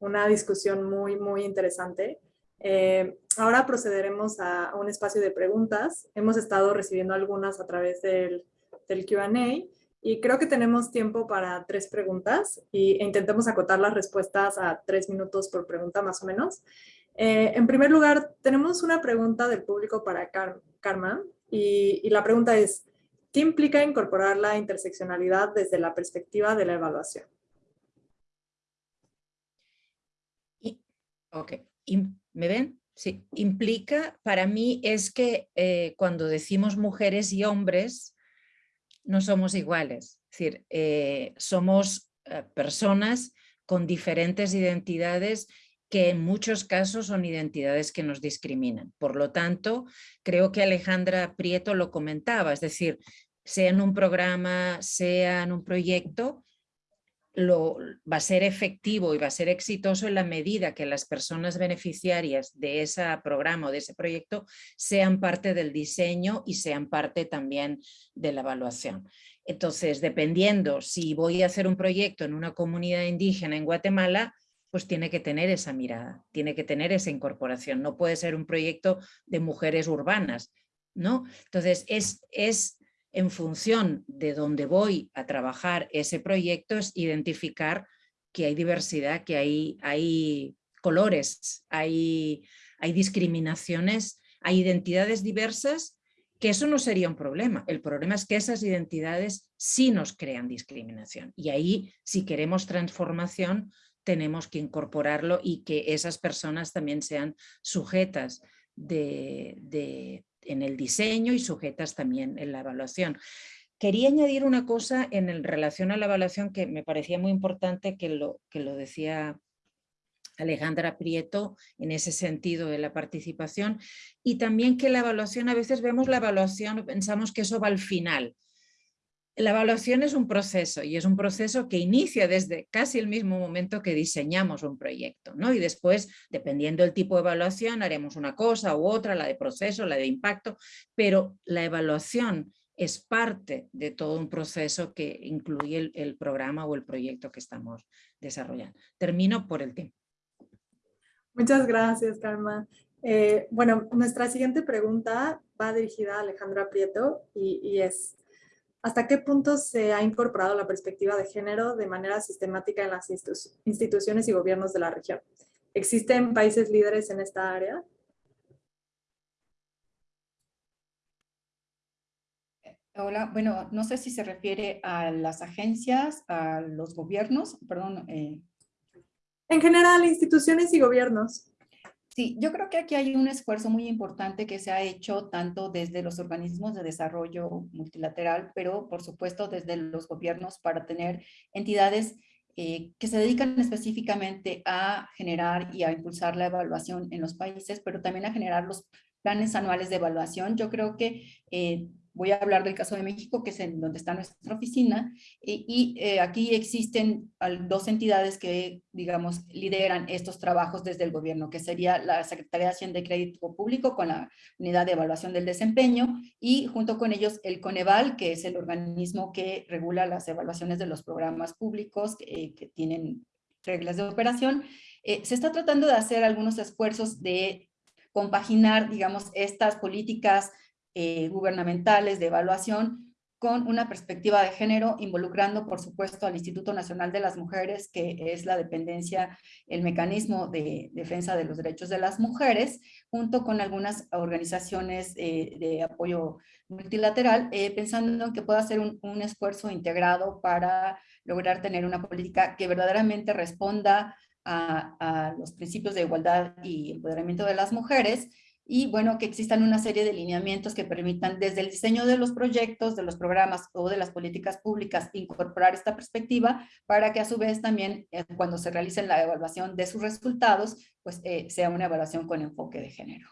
una discusión muy, muy interesante. Eh, ahora procederemos a un espacio de preguntas. Hemos estado recibiendo algunas a través del, del Q&A y creo que tenemos tiempo para tres preguntas y, e intentemos acotar las respuestas a tres minutos por pregunta más o menos. Eh, en primer lugar, tenemos una pregunta del público para Karma y, y, la pregunta es, ¿qué implica incorporar la interseccionalidad desde la perspectiva de la evaluación? Ok, ¿me ven? Sí, implica, para mí es que eh, cuando decimos mujeres y hombres, no somos iguales. Es decir, eh, somos eh, personas con diferentes identidades que en muchos casos son identidades que nos discriminan. Por lo tanto, creo que Alejandra Prieto lo comentaba, es decir, sea en un programa, sea en un proyecto, lo, va a ser efectivo y va a ser exitoso en la medida que las personas beneficiarias de ese programa o de ese proyecto sean parte del diseño y sean parte también de la evaluación. Entonces, dependiendo si voy a hacer un proyecto en una comunidad indígena en Guatemala, pues tiene que tener esa mirada, tiene que tener esa incorporación. No puede ser un proyecto de mujeres urbanas, ¿no? Entonces, es, es en función de dónde voy a trabajar ese proyecto es identificar que hay diversidad, que hay, hay colores, hay, hay discriminaciones, hay identidades diversas, que eso no sería un problema. El problema es que esas identidades sí nos crean discriminación. Y ahí, si queremos transformación, tenemos que incorporarlo y que esas personas también sean sujetas de, de, en el diseño y sujetas también en la evaluación. Quería añadir una cosa en relación a la evaluación que me parecía muy importante que lo, que lo decía Alejandra Prieto en ese sentido de la participación y también que la evaluación, a veces vemos la evaluación, pensamos que eso va al final, la evaluación es un proceso y es un proceso que inicia desde casi el mismo momento que diseñamos un proyecto, ¿no? Y después, dependiendo del tipo de evaluación, haremos una cosa u otra, la de proceso, la de impacto, pero la evaluación es parte de todo un proceso que incluye el, programa o el proyecto que estamos desarrollando. Termino por el tiempo. Muchas gracias, Karma. Eh, bueno, nuestra siguiente pregunta va dirigida a Alejandra Prieto y, y es, ¿Hasta qué punto se ha incorporado la perspectiva de género de manera sistemática en las instituciones y gobiernos de la región? ¿Existen países líderes en esta área? Hola, bueno, no sé si se refiere a las agencias, a los gobiernos, perdón. Eh. En general, instituciones y gobiernos. Sí, yo creo que aquí hay un esfuerzo muy importante que se ha hecho tanto desde los organismos de desarrollo multilateral, pero por supuesto desde los gobiernos para tener entidades eh, que se dedican específicamente a generar y a impulsar la evaluación en los países, pero también a generar los planes anuales de evaluación. Yo creo que eh, voy a hablar del caso de México, que es en donde está nuestra oficina, y, eh, aquí existen dos entidades que, digamos, lideran estos trabajos desde el gobierno, que sería la Secretaría de Hacienda y Crédito Público con la Unidad de Evaluación del Desempeño, y junto con ellos el Coneval, que es el organismo que regula las evaluaciones de los programas públicos que, que tienen reglas de operación. Eh, se está tratando de hacer algunos esfuerzos de compaginar, digamos, estas políticas eh, gubernamentales de evaluación con una perspectiva de género, involucrando, por supuesto, al Instituto Nacional de las Mujeres, que es la dependencia, el mecanismo de defensa de los derechos de las mujeres, junto con algunas organizaciones eh, de apoyo multilateral, eh, pensando en que pueda ser un, esfuerzo integrado para lograr tener una política que verdaderamente responda a, los principios de igualdad y empoderamiento de las mujeres y bueno, que existan una serie de lineamientos que permitan desde el diseño de los proyectos, de los programas o de las políticas públicas incorporar esta perspectiva para que a su vez también eh, cuando se realice la evaluación de sus resultados, pues eh, sea una evaluación con enfoque de género.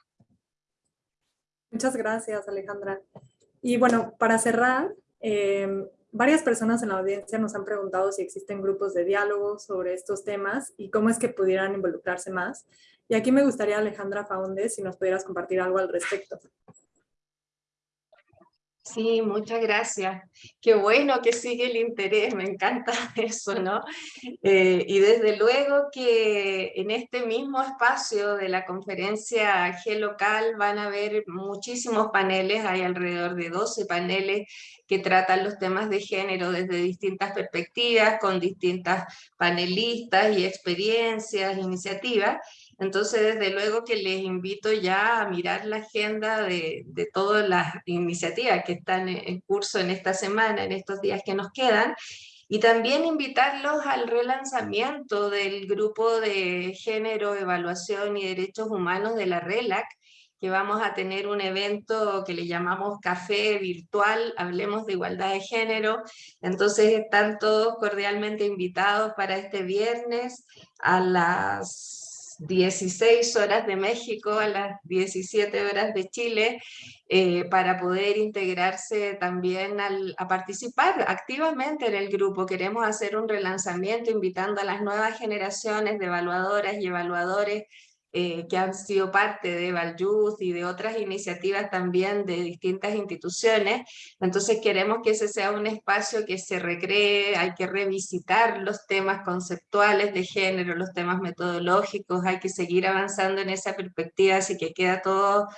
Muchas gracias, Alejandra. Y bueno, para cerrar, em, varias personas en la audiencia nos han preguntado si existen grupos de diálogo sobre estos temas y cómo es que pudieran involucrarse más. Y aquí me gustaría, Alejandra Faundes, si nos pudieras compartir algo al respecto. Sí, muchas gracias. Qué bueno que sigue el interés, me encanta [laughs] eso, ¿no? Eh, y desde luego que en este mismo espacio de la conferencia G-Local van a haber muchísimos paneles, hay alrededor de 12 paneles que tratan los temas de género desde distintas perspectivas, con distintas panelistas y experiencias, iniciativas. Entonces, desde luego que les invito ya a mirar la agenda de, todas las iniciativas que están en curso en esta semana, en estos días que nos quedan, y también invitarlos al relanzamiento del grupo de género, evaluación y derechos humanos de la RELAC, que vamos a tener un evento que le llamamos Café Virtual, Hablemos de Igualdad de Género. Entonces están todos cordialmente invitados para este viernes a las 16 horas de México a las 17 horas de Chile, eh, para poder integrarse también a participar activamente en el grupo. Queremos hacer un relanzamiento invitando a las nuevas generaciones de evaluadoras y evaluadores eh, que han sido parte de Valyouth y de otras iniciativas también de distintas instituciones. Entonces queremos que ese sea un espacio que se recree, hay que revisitar los temas conceptuales de género, los temas metodológicos, hay que seguir avanzando en esa perspectiva, así que queda todo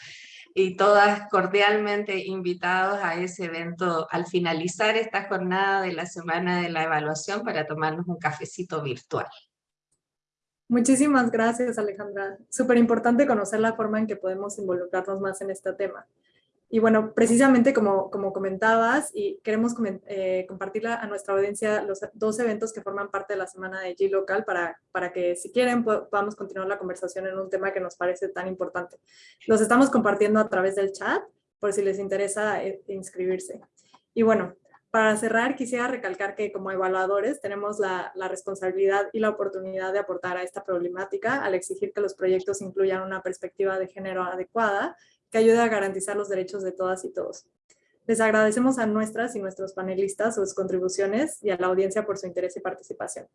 y todas cordialmente invitados a ese evento al finalizar esta jornada de la semana de la evaluación para tomarnos un cafecito virtual. Muchísimas gracias, Alejandra. Súper importante conocer la forma en que podemos involucrarnos más en este tema. Y bueno, precisamente como, como comentabas, y queremos eh, compartir a nuestra audiencia los dos eventos que forman parte de la semana de G-Local para, para que si quieren podamos continuar la conversación en un tema que nos parece tan importante. Los estamos compartiendo a través del chat, por si les interesa eh, inscribirse. Y bueno, para cerrar, quisiera recalcar que como evaluadores tenemos la, responsabilidad y la oportunidad de aportar a esta problemática al exigir que los proyectos incluyan una perspectiva de género adecuada que ayude a garantizar los derechos de todas y todos. Les agradecemos a nuestras y nuestros panelistas sus contribuciones y a la audiencia por su interés y participación.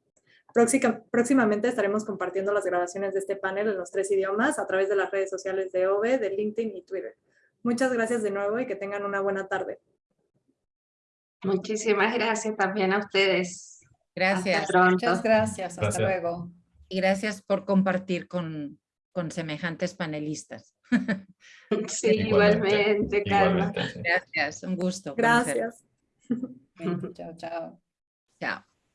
próximamente estaremos compartiendo las grabaciones de este panel en los tres idiomas a través de las redes sociales de OVE, de LinkedIn y Twitter. Muchas gracias de nuevo y que tengan una buena tarde. Muchísimas gracias también a ustedes. Gracias. Muchas gracias. Hasta luego. Y gracias por compartir con, con semejantes panelistas. [laughs] Sí, igualmente, Carlos. Gracias, un gusto. Gracias. chao, chao. Chao.